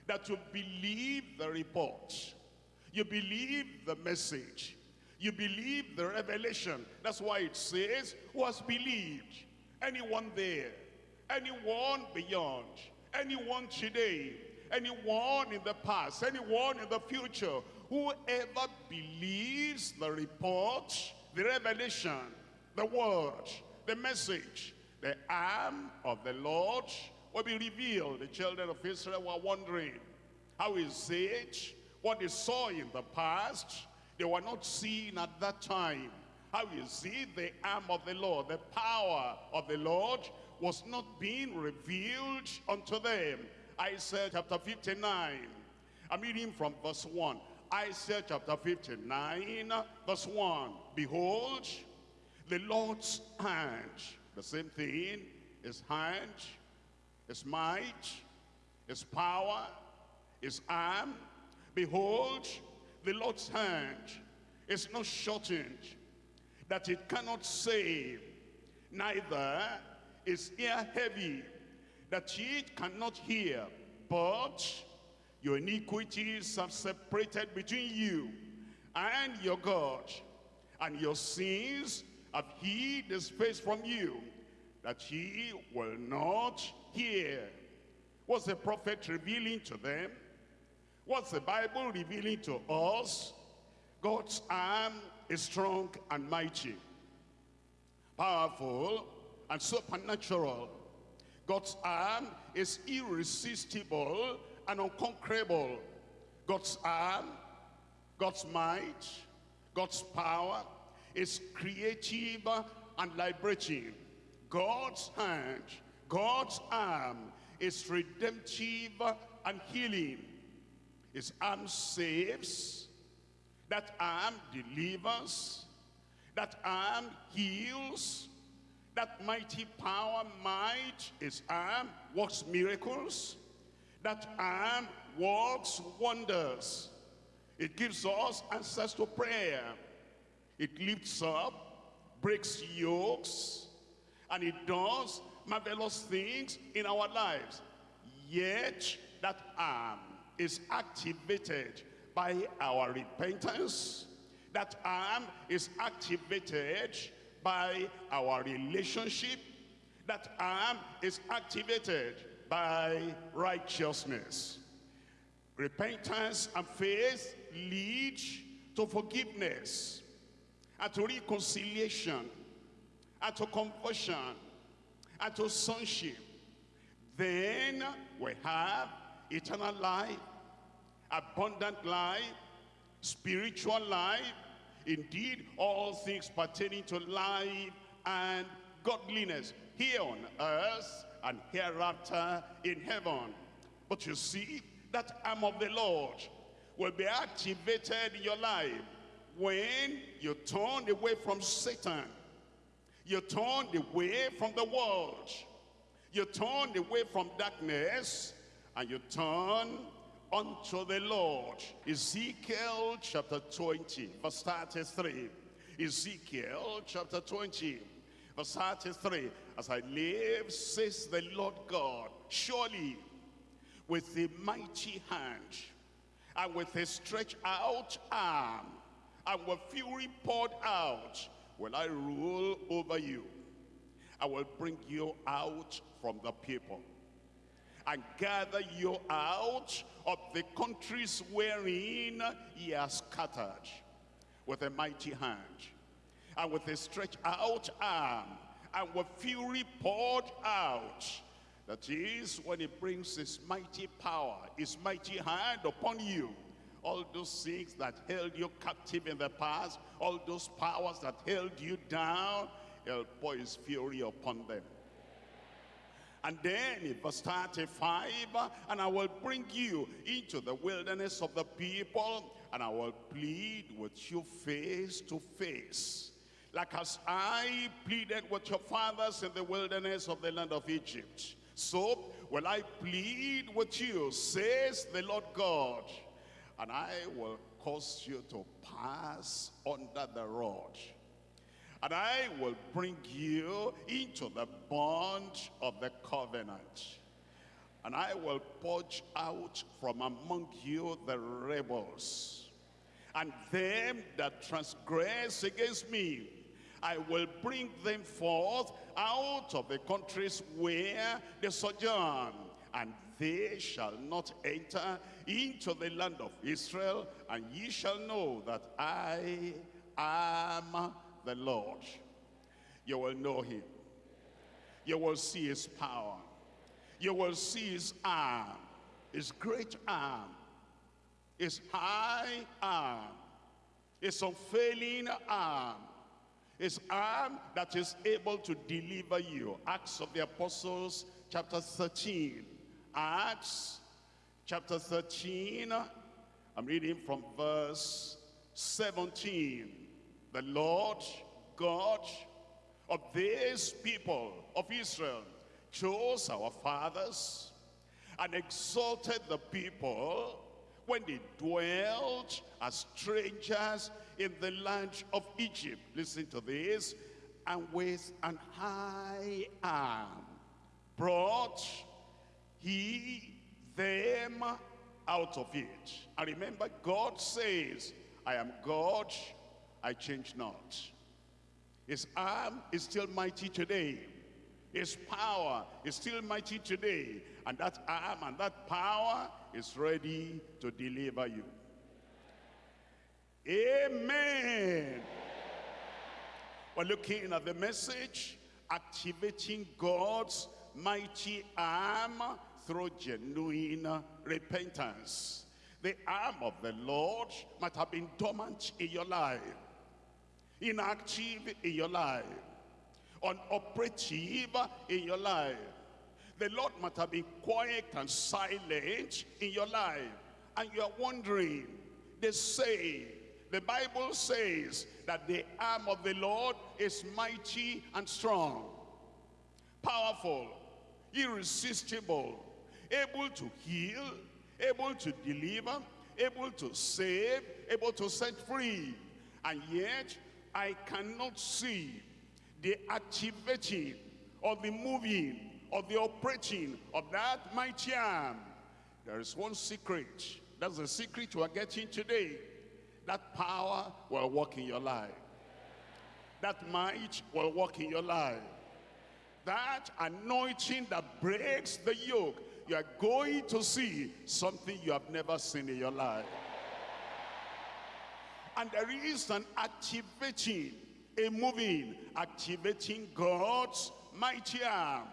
that you believe the report, you believe the message, you believe the revelation. That's why it says, who has believed? Anyone there, anyone beyond, anyone today, anyone in the past, anyone in the future, whoever believes the report, the revelation, the word, the message, the arm of the Lord will be revealed. The children of Israel were wondering, how is it what they saw in the past, they were not seeing at that time. How is it the arm of the Lord, the power of the Lord was not being revealed unto them. Isaiah chapter 59. I'm reading from verse 1. Isaiah chapter 59, verse 1. Behold, the Lord's hand the same thing, his hand, his might, his power, his arm. Behold, the Lord's hand is not shortened, that it cannot save, neither is ear heavy, that it cannot hear, but your iniquities have separated between you and your God, and your sins have hid his face from you, that he will not hear. What's the prophet revealing to them? What's the Bible revealing to us? God's arm is strong and mighty, powerful and supernatural. God's arm is irresistible and unconquerable. God's arm, God's might, God's power is creative and liberating. God's hand, God's arm is redemptive and healing. His arm saves, that arm delivers, that arm heals, that mighty power, might, his arm works miracles, that arm works wonders. It gives us answers to prayer. It lifts up, breaks yokes, and it does marvelous things in our lives. Yet that arm is activated by our repentance. That arm is activated by our relationship. That arm is activated by righteousness. Repentance and faith lead to forgiveness and to reconciliation and to conversion and to sonship. Then we have eternal life, abundant life, spiritual life, indeed all things pertaining to life and godliness here on earth and hereafter in heaven. But you see, that arm of the Lord will be activated in your life when you turn away from Satan You turn away from the world. You turn away from darkness and you turn unto the Lord. Ezekiel chapter 20, verse 33. Ezekiel chapter 20, verse 33. As I live, says the Lord God, surely with a mighty hand and with a stretched out arm and with fury poured out will I rule over you. I will bring you out from the people and gather you out of the countries wherein ye are scattered with a mighty hand and with a stretched out arm and with fury poured out. That is when he brings his mighty power, his mighty hand upon you. All those things that held you captive in the past, all those powers that held you down, he'll pour his fury upon them. And then in verse 35, and I will bring you into the wilderness of the people, and I will plead with you face to face. Like as I pleaded with your fathers in the wilderness of the land of Egypt. So will I plead with you, says the Lord God. And I will cause you to pass under the rod and I will bring you into the bond of the covenant. And I will purge out from among you the rebels. And them that transgress against me, I will bring them forth out of the countries where they sojourn. And they shall not enter into the land of Israel. And ye shall know that I am the Lord. You will know him. You will see his power. You will see his arm, his great arm, his high arm, his unfailing arm, his arm that is able to deliver you. Acts of the Apostles, chapter 13. Acts, chapter 13. I'm reading from verse 17 the Lord God of these people of Israel chose our fathers and exalted the people when they dwelt as strangers in the land of Egypt. Listen to this. And with an high arm brought he them out of it. And remember, God says, I am God I change not. His arm is still mighty today. His power is still mighty today. And that arm and that power is ready to deliver you. Amen. We're looking at the message, activating God's mighty arm through genuine repentance. The arm of the Lord might have been dormant in your life inactive in your life, unoperative in your life. The Lord might have been quiet and silent in your life. And you're wondering, they say, the Bible says that the arm of the Lord is mighty and strong, powerful, irresistible, able to heal, able to deliver, able to save, able to set free. And yet, I cannot see the activating or the moving or the operating of that mighty arm. There is one secret. That's the secret we're getting today. That power will work in your life. That might will work in your life. That anointing that breaks the yoke. You are going to see something you have never seen in your life. And there is an activating, a moving, activating God's mighty arm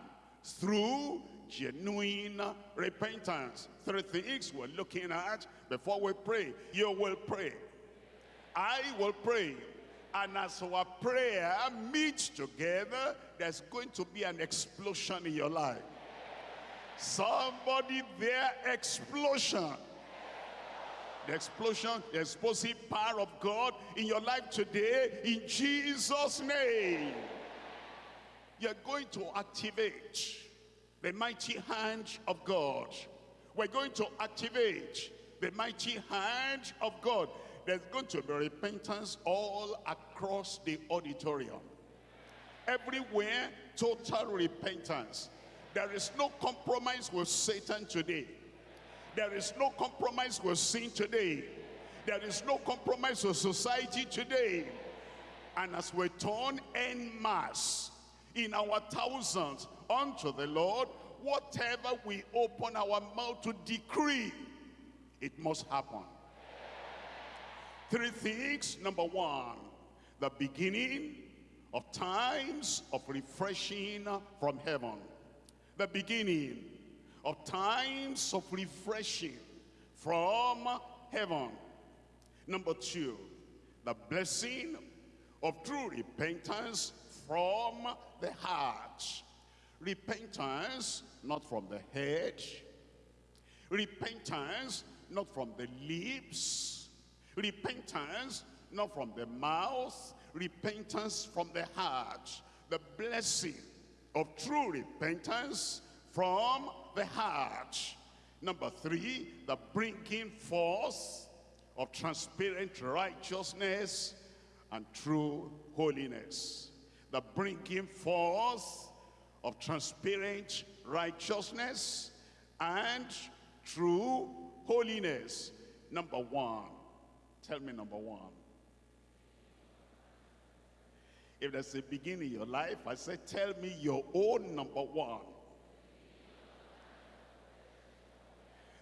through genuine repentance. Three things we're looking at before we pray. You will pray. I will pray. And as our prayer meets together, there's going to be an explosion in your life. Somebody there, explosion the explosion, the explosive power of God in your life today in Jesus' name. You're going to activate the mighty hand of God. We're going to activate the mighty hand of God. There's going to be repentance all across the auditorium. Everywhere, total repentance. There is no compromise with Satan today. There is no compromise with sin today. There is no compromise with society today. And as we turn en masse in our thousands unto the Lord, whatever we open our mouth to decree, it must happen. Three things. Number one, the beginning of times of refreshing from heaven. The beginning of times of refreshing from heaven. Number two, the blessing of true repentance from the heart. Repentance not from the head. Repentance not from the lips. Repentance not from the mouth. Repentance from the heart. The blessing of true repentance from the heart. Number three, the bringing forth of transparent righteousness and true holiness. The bringing forth of transparent righteousness and true holiness. Number one. Tell me number one. If there's a beginning in your life, I say, tell me your own number one.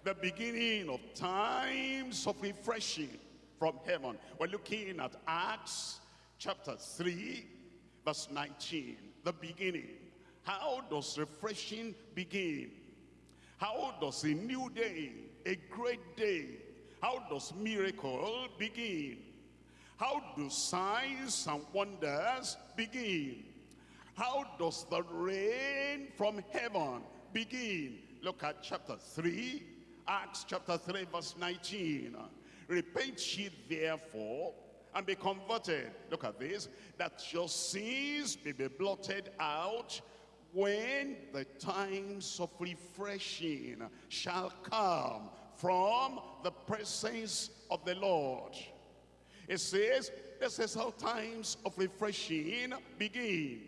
The beginning of times of refreshing from heaven. We're looking at Acts chapter 3, verse 19. The beginning. How does refreshing begin? How does a new day, a great day, how does miracle begin? How do signs and wonders begin? How does the rain from heaven begin? Look at chapter 3, Acts chapter 3 verse 19. Repent ye therefore and be converted. Look at this. That your sins may be blotted out when the times of refreshing shall come from the presence of the Lord. It says, this is how times of refreshing begin.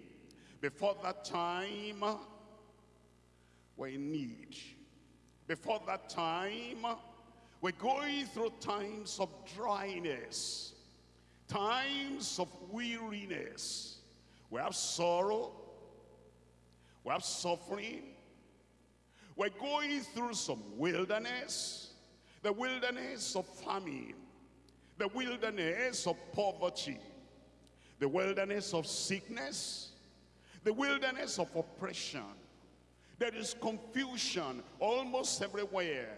Before that time, we're in need. Before that time, we're going through times of dryness, times of weariness. We have sorrow, we have suffering. We're going through some wilderness, the wilderness of famine, the wilderness of poverty, the wilderness of sickness, the wilderness of oppression. There is confusion almost everywhere,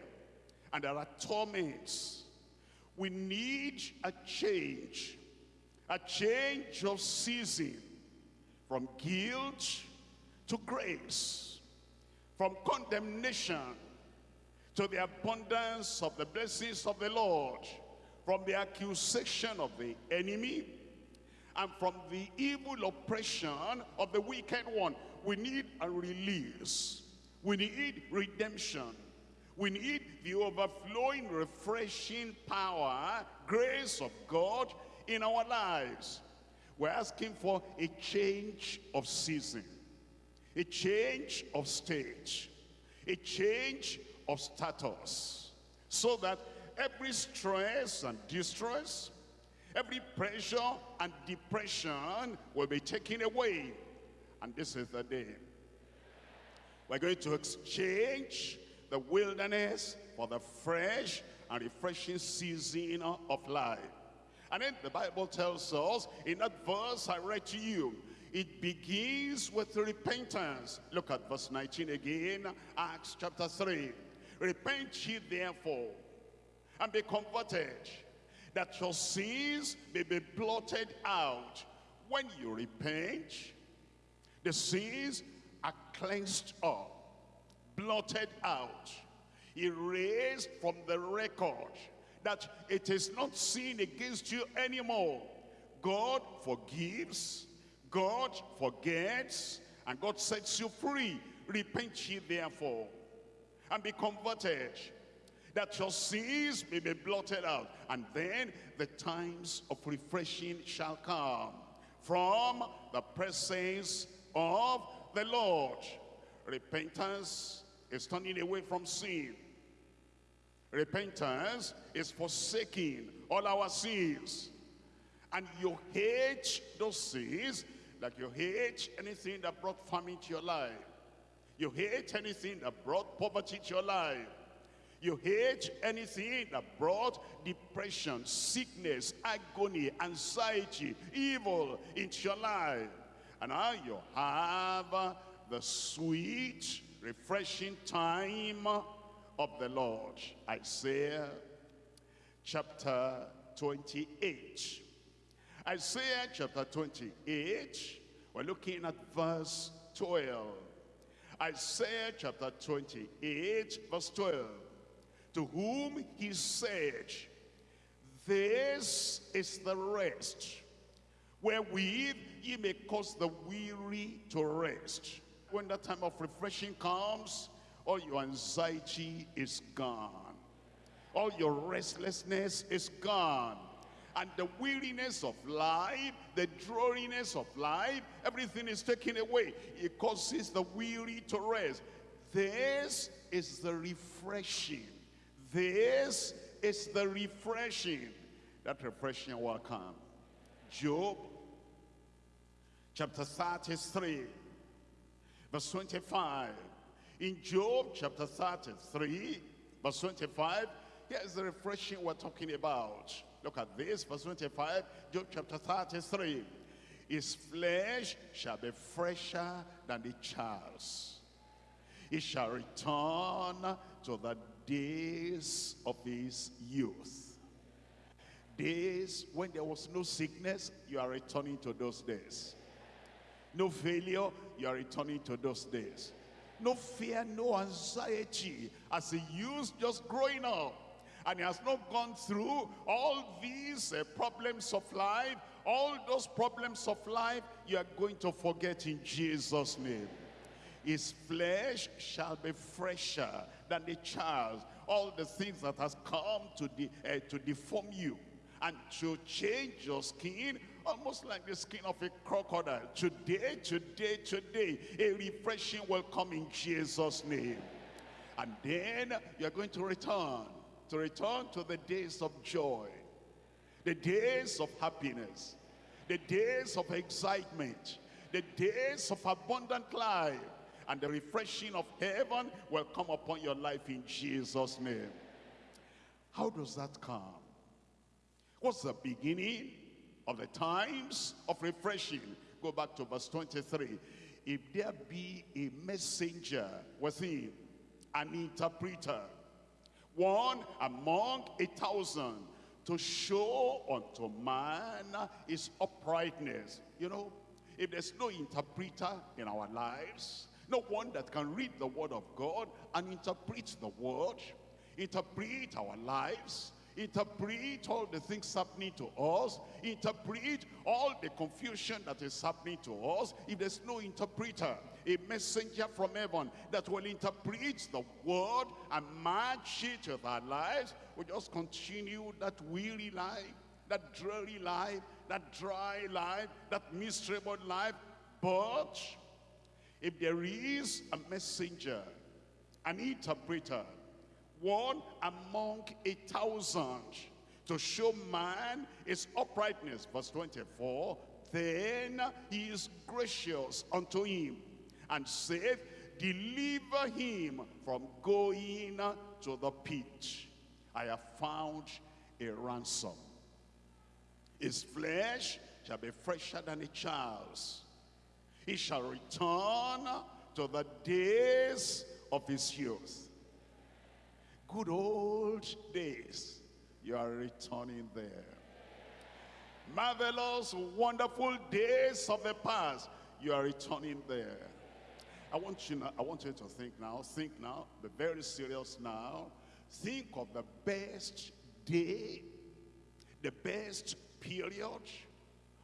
and there are torments. We need a change, a change of season from guilt to grace, from condemnation to the abundance of the blessings of the Lord, from the accusation of the enemy, and from the evil oppression of the wicked one. We need a release. We need redemption. We need the overflowing, refreshing power, grace of God in our lives. We're asking for a change of season a change of stage, a change of status, so that every stress and distress, every pressure and depression will be taken away. And this is the day. We're going to exchange the wilderness for the fresh and refreshing season of life. And then the Bible tells us in that verse I read to you, it begins with repentance. Look at verse 19 again, Acts chapter 3. Repent ye therefore, and be converted, that your sins may be blotted out. When you repent, the sins are cleansed up, blotted out, erased from the record, that it is not sin against you anymore. God forgives, God forgets and God sets you free. Repent ye therefore and be converted that your sins may be blotted out. And then the times of refreshing shall come from the presence of the Lord. Repentance is turning away from sin. Repentance is forsaking all our sins. And you hate those sins like you hate anything that brought famine to your life. You hate anything that brought poverty to your life. You hate anything that brought depression, sickness, agony, anxiety, evil into your life. And now you have the sweet, refreshing time of the Lord. Isaiah chapter 28. Isaiah chapter 28, we're looking at verse 12. Isaiah chapter 28, verse 12. To whom he said, This is the rest, wherewith ye may cause the weary to rest. When that time of refreshing comes, all your anxiety is gone. All your restlessness is gone and the weariness of life, the dreariness of life, everything is taken away. It causes the weary to rest. This is the refreshing. This is the refreshing. That refreshing will come. Job chapter 33 verse 25. In Job chapter 33 verse 25, here's the refreshing we're talking about. Look at this, verse 25, Job chapter 33. His flesh shall be fresher than the child's. He shall return to the days of his youth. Days when there was no sickness, you are returning to those days. No failure, you are returning to those days. No fear, no anxiety as a youth just growing up and he has not gone through all these uh, problems of life, all those problems of life, you are going to forget in Jesus' name. His flesh shall be fresher than the child. All the things that has come to, de uh, to deform you and to change your skin almost like the skin of a crocodile. Today, today, today, a refreshing will come in Jesus' name. And then you're going to return to return to the days of joy, the days of happiness, the days of excitement, the days of abundant life, and the refreshing of heaven will come upon your life in Jesus' name. How does that come? What's the beginning of the times of refreshing? Go back to verse 23. If there be a messenger with him, an interpreter, one among a thousand to show unto man his uprightness. You know, if there's no interpreter in our lives, no one that can read the word of God and interpret the word, interpret our lives, interpret all the things happening to us, interpret all the confusion that is happening to us, if there's no interpreter, a messenger from heaven that will interpret the word and match it with our lives, we just continue that weary life, that dreary life, that dry life, that miserable life. But if there is a messenger, an interpreter, one among a thousand to show man his uprightness. Verse 24, then he is gracious unto him and saith, deliver him from going to the pit. I have found a ransom. His flesh shall be fresher than a child's. He shall return to the days of his youth. Good old days, you are returning there. Marvelous, wonderful days of the past, you are returning there. I want you I want you to think now, think now, be very serious now. Think of the best day, the best period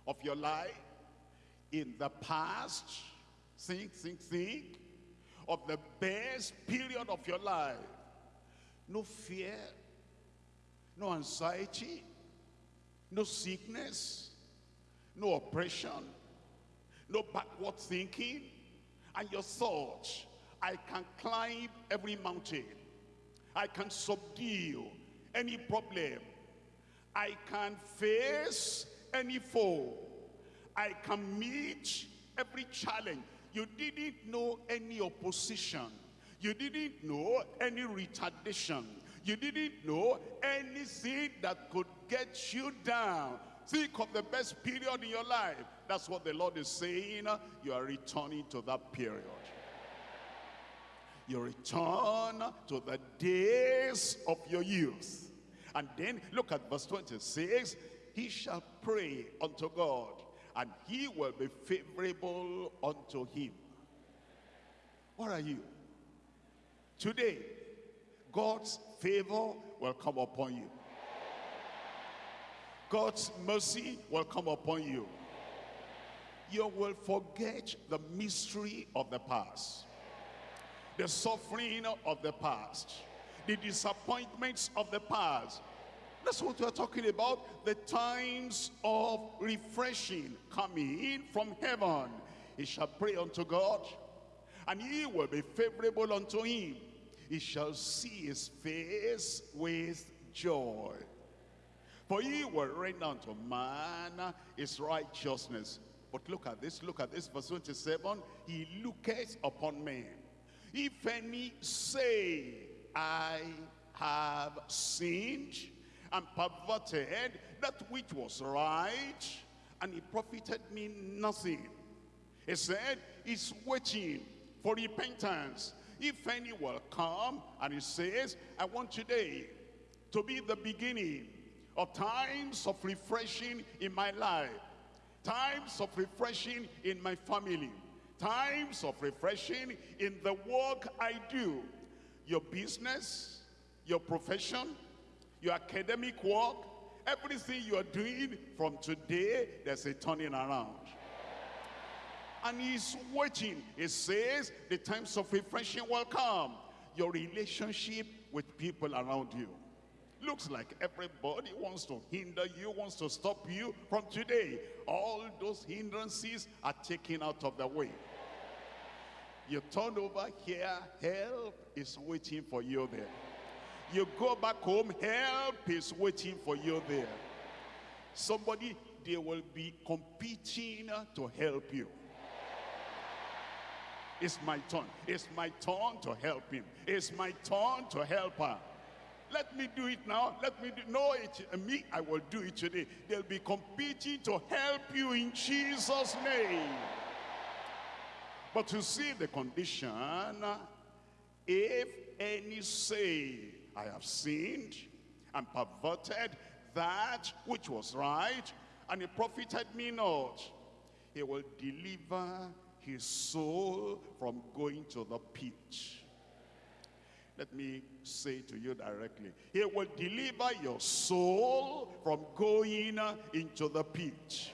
of your life in the past. think, think, think of the best period of your life. No fear, no anxiety, no sickness, no oppression, no backward thinking, and your thoughts, I can climb every mountain. I can subdue any problem. I can face any foe. I can meet every challenge. You didn't know any opposition. You didn't know any retardation. You didn't know anything that could get you down. Think of the best period in your life. That's what the Lord is saying. You are returning to that period. You return to the days of your youth. And then look at verse 26. He shall pray unto God and he will be favorable unto him. What are you? Today, God's favor will come upon you. God's mercy will come upon you. You will forget the mystery of the past, the suffering of the past, the disappointments of the past, that's what we're talking about. The times of refreshing coming from heaven. He shall pray unto God, and he will be favorable unto him. He shall see his face with joy. For he will render unto man his righteousness. But look at this, look at this, verse 27. He looketh upon men. If any say, I have sinned, and perverted that which was right, and it profited me nothing. He said, he's waiting for repentance. If any will come, and he says, I want today to be the beginning of times of refreshing in my life, times of refreshing in my family, times of refreshing in the work I do, your business, your profession, your academic work, everything you are doing from today, there's a turning around. And he's waiting. He says the times of refreshing will come. Your relationship with people around you. Looks like everybody wants to hinder you, wants to stop you from today. All those hindrances are taken out of the way. You turn over here, help is waiting for you there. You go back home, help is waiting for you there. Somebody, they will be competing to help you. It's my turn. It's my turn to help him. It's my turn to help her. Let me do it now. Let me do no it uh, me. I will do it today. They'll be competing to help you in Jesus' name. But to see the condition, if any say I have sinned and perverted that which was right, and it profited me not. He will deliver his soul from going to the pit. Let me say to you directly. He will deliver your soul from going into the pit.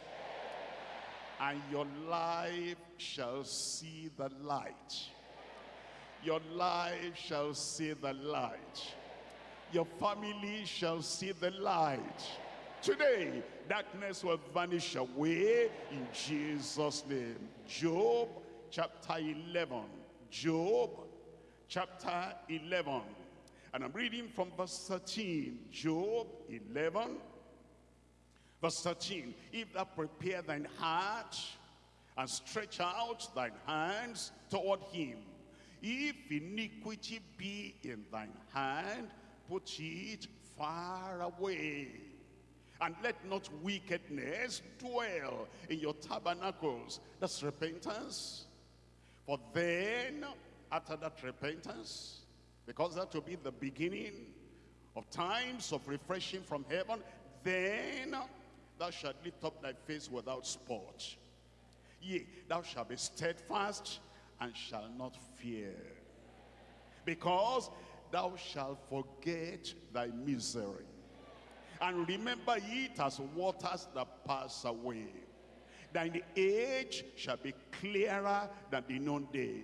And your life shall see the light. Your life shall see the light your family shall see the light. Today, darkness will vanish away in Jesus' name. Job chapter 11. Job chapter 11. And I'm reading from verse 13. Job 11, verse 13. If thou prepare thine heart and stretch out thine hands toward him, if iniquity be in thine hand, put it far away. And let not wickedness dwell in your tabernacles. That's repentance. For then, after that repentance, because that will be the beginning of times of refreshing from heaven, then thou shalt lift up thy face without spot. Yea, thou shalt be steadfast and shalt not fear. Because thou shalt forget thy misery. And remember it as waters that pass away. thine age shall be clearer than the noonday.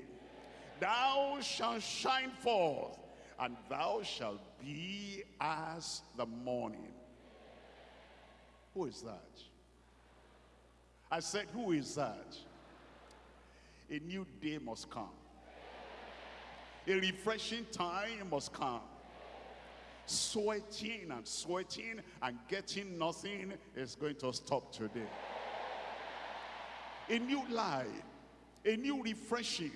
Thou shalt shine forth, and thou shalt be as the morning. Who is that? I said, who is that? A new day must come. A refreshing time must come. Sweating and sweating and getting nothing is going to stop today. A new life, a new refreshing,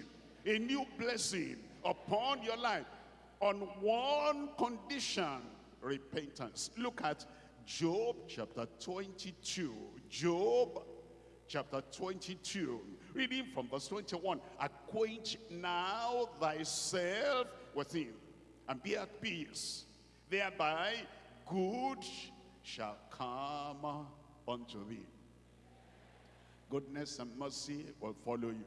a new blessing upon your life on one condition, repentance. Look at Job chapter 22. Job chapter 22. Reading from verse 21. Acquaint now thyself with him and be at peace. Thereby good shall come unto thee. Goodness and mercy will follow you.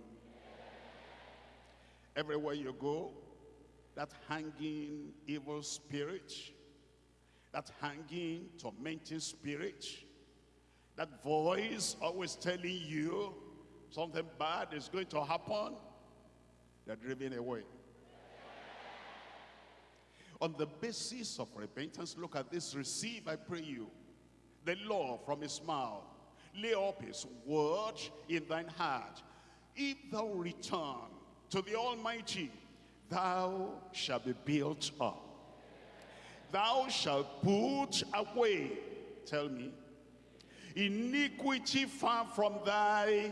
Everywhere you go, that hanging evil spirit, that hanging tormenting spirit, that voice always telling you something bad is going to happen, they're driven away. On the basis of repentance, look at this, receive, I pray you, the law from his mouth. Lay up his word in thine heart. If thou return to the Almighty, thou shalt be built up. Thou shalt put away, tell me, iniquity far from thy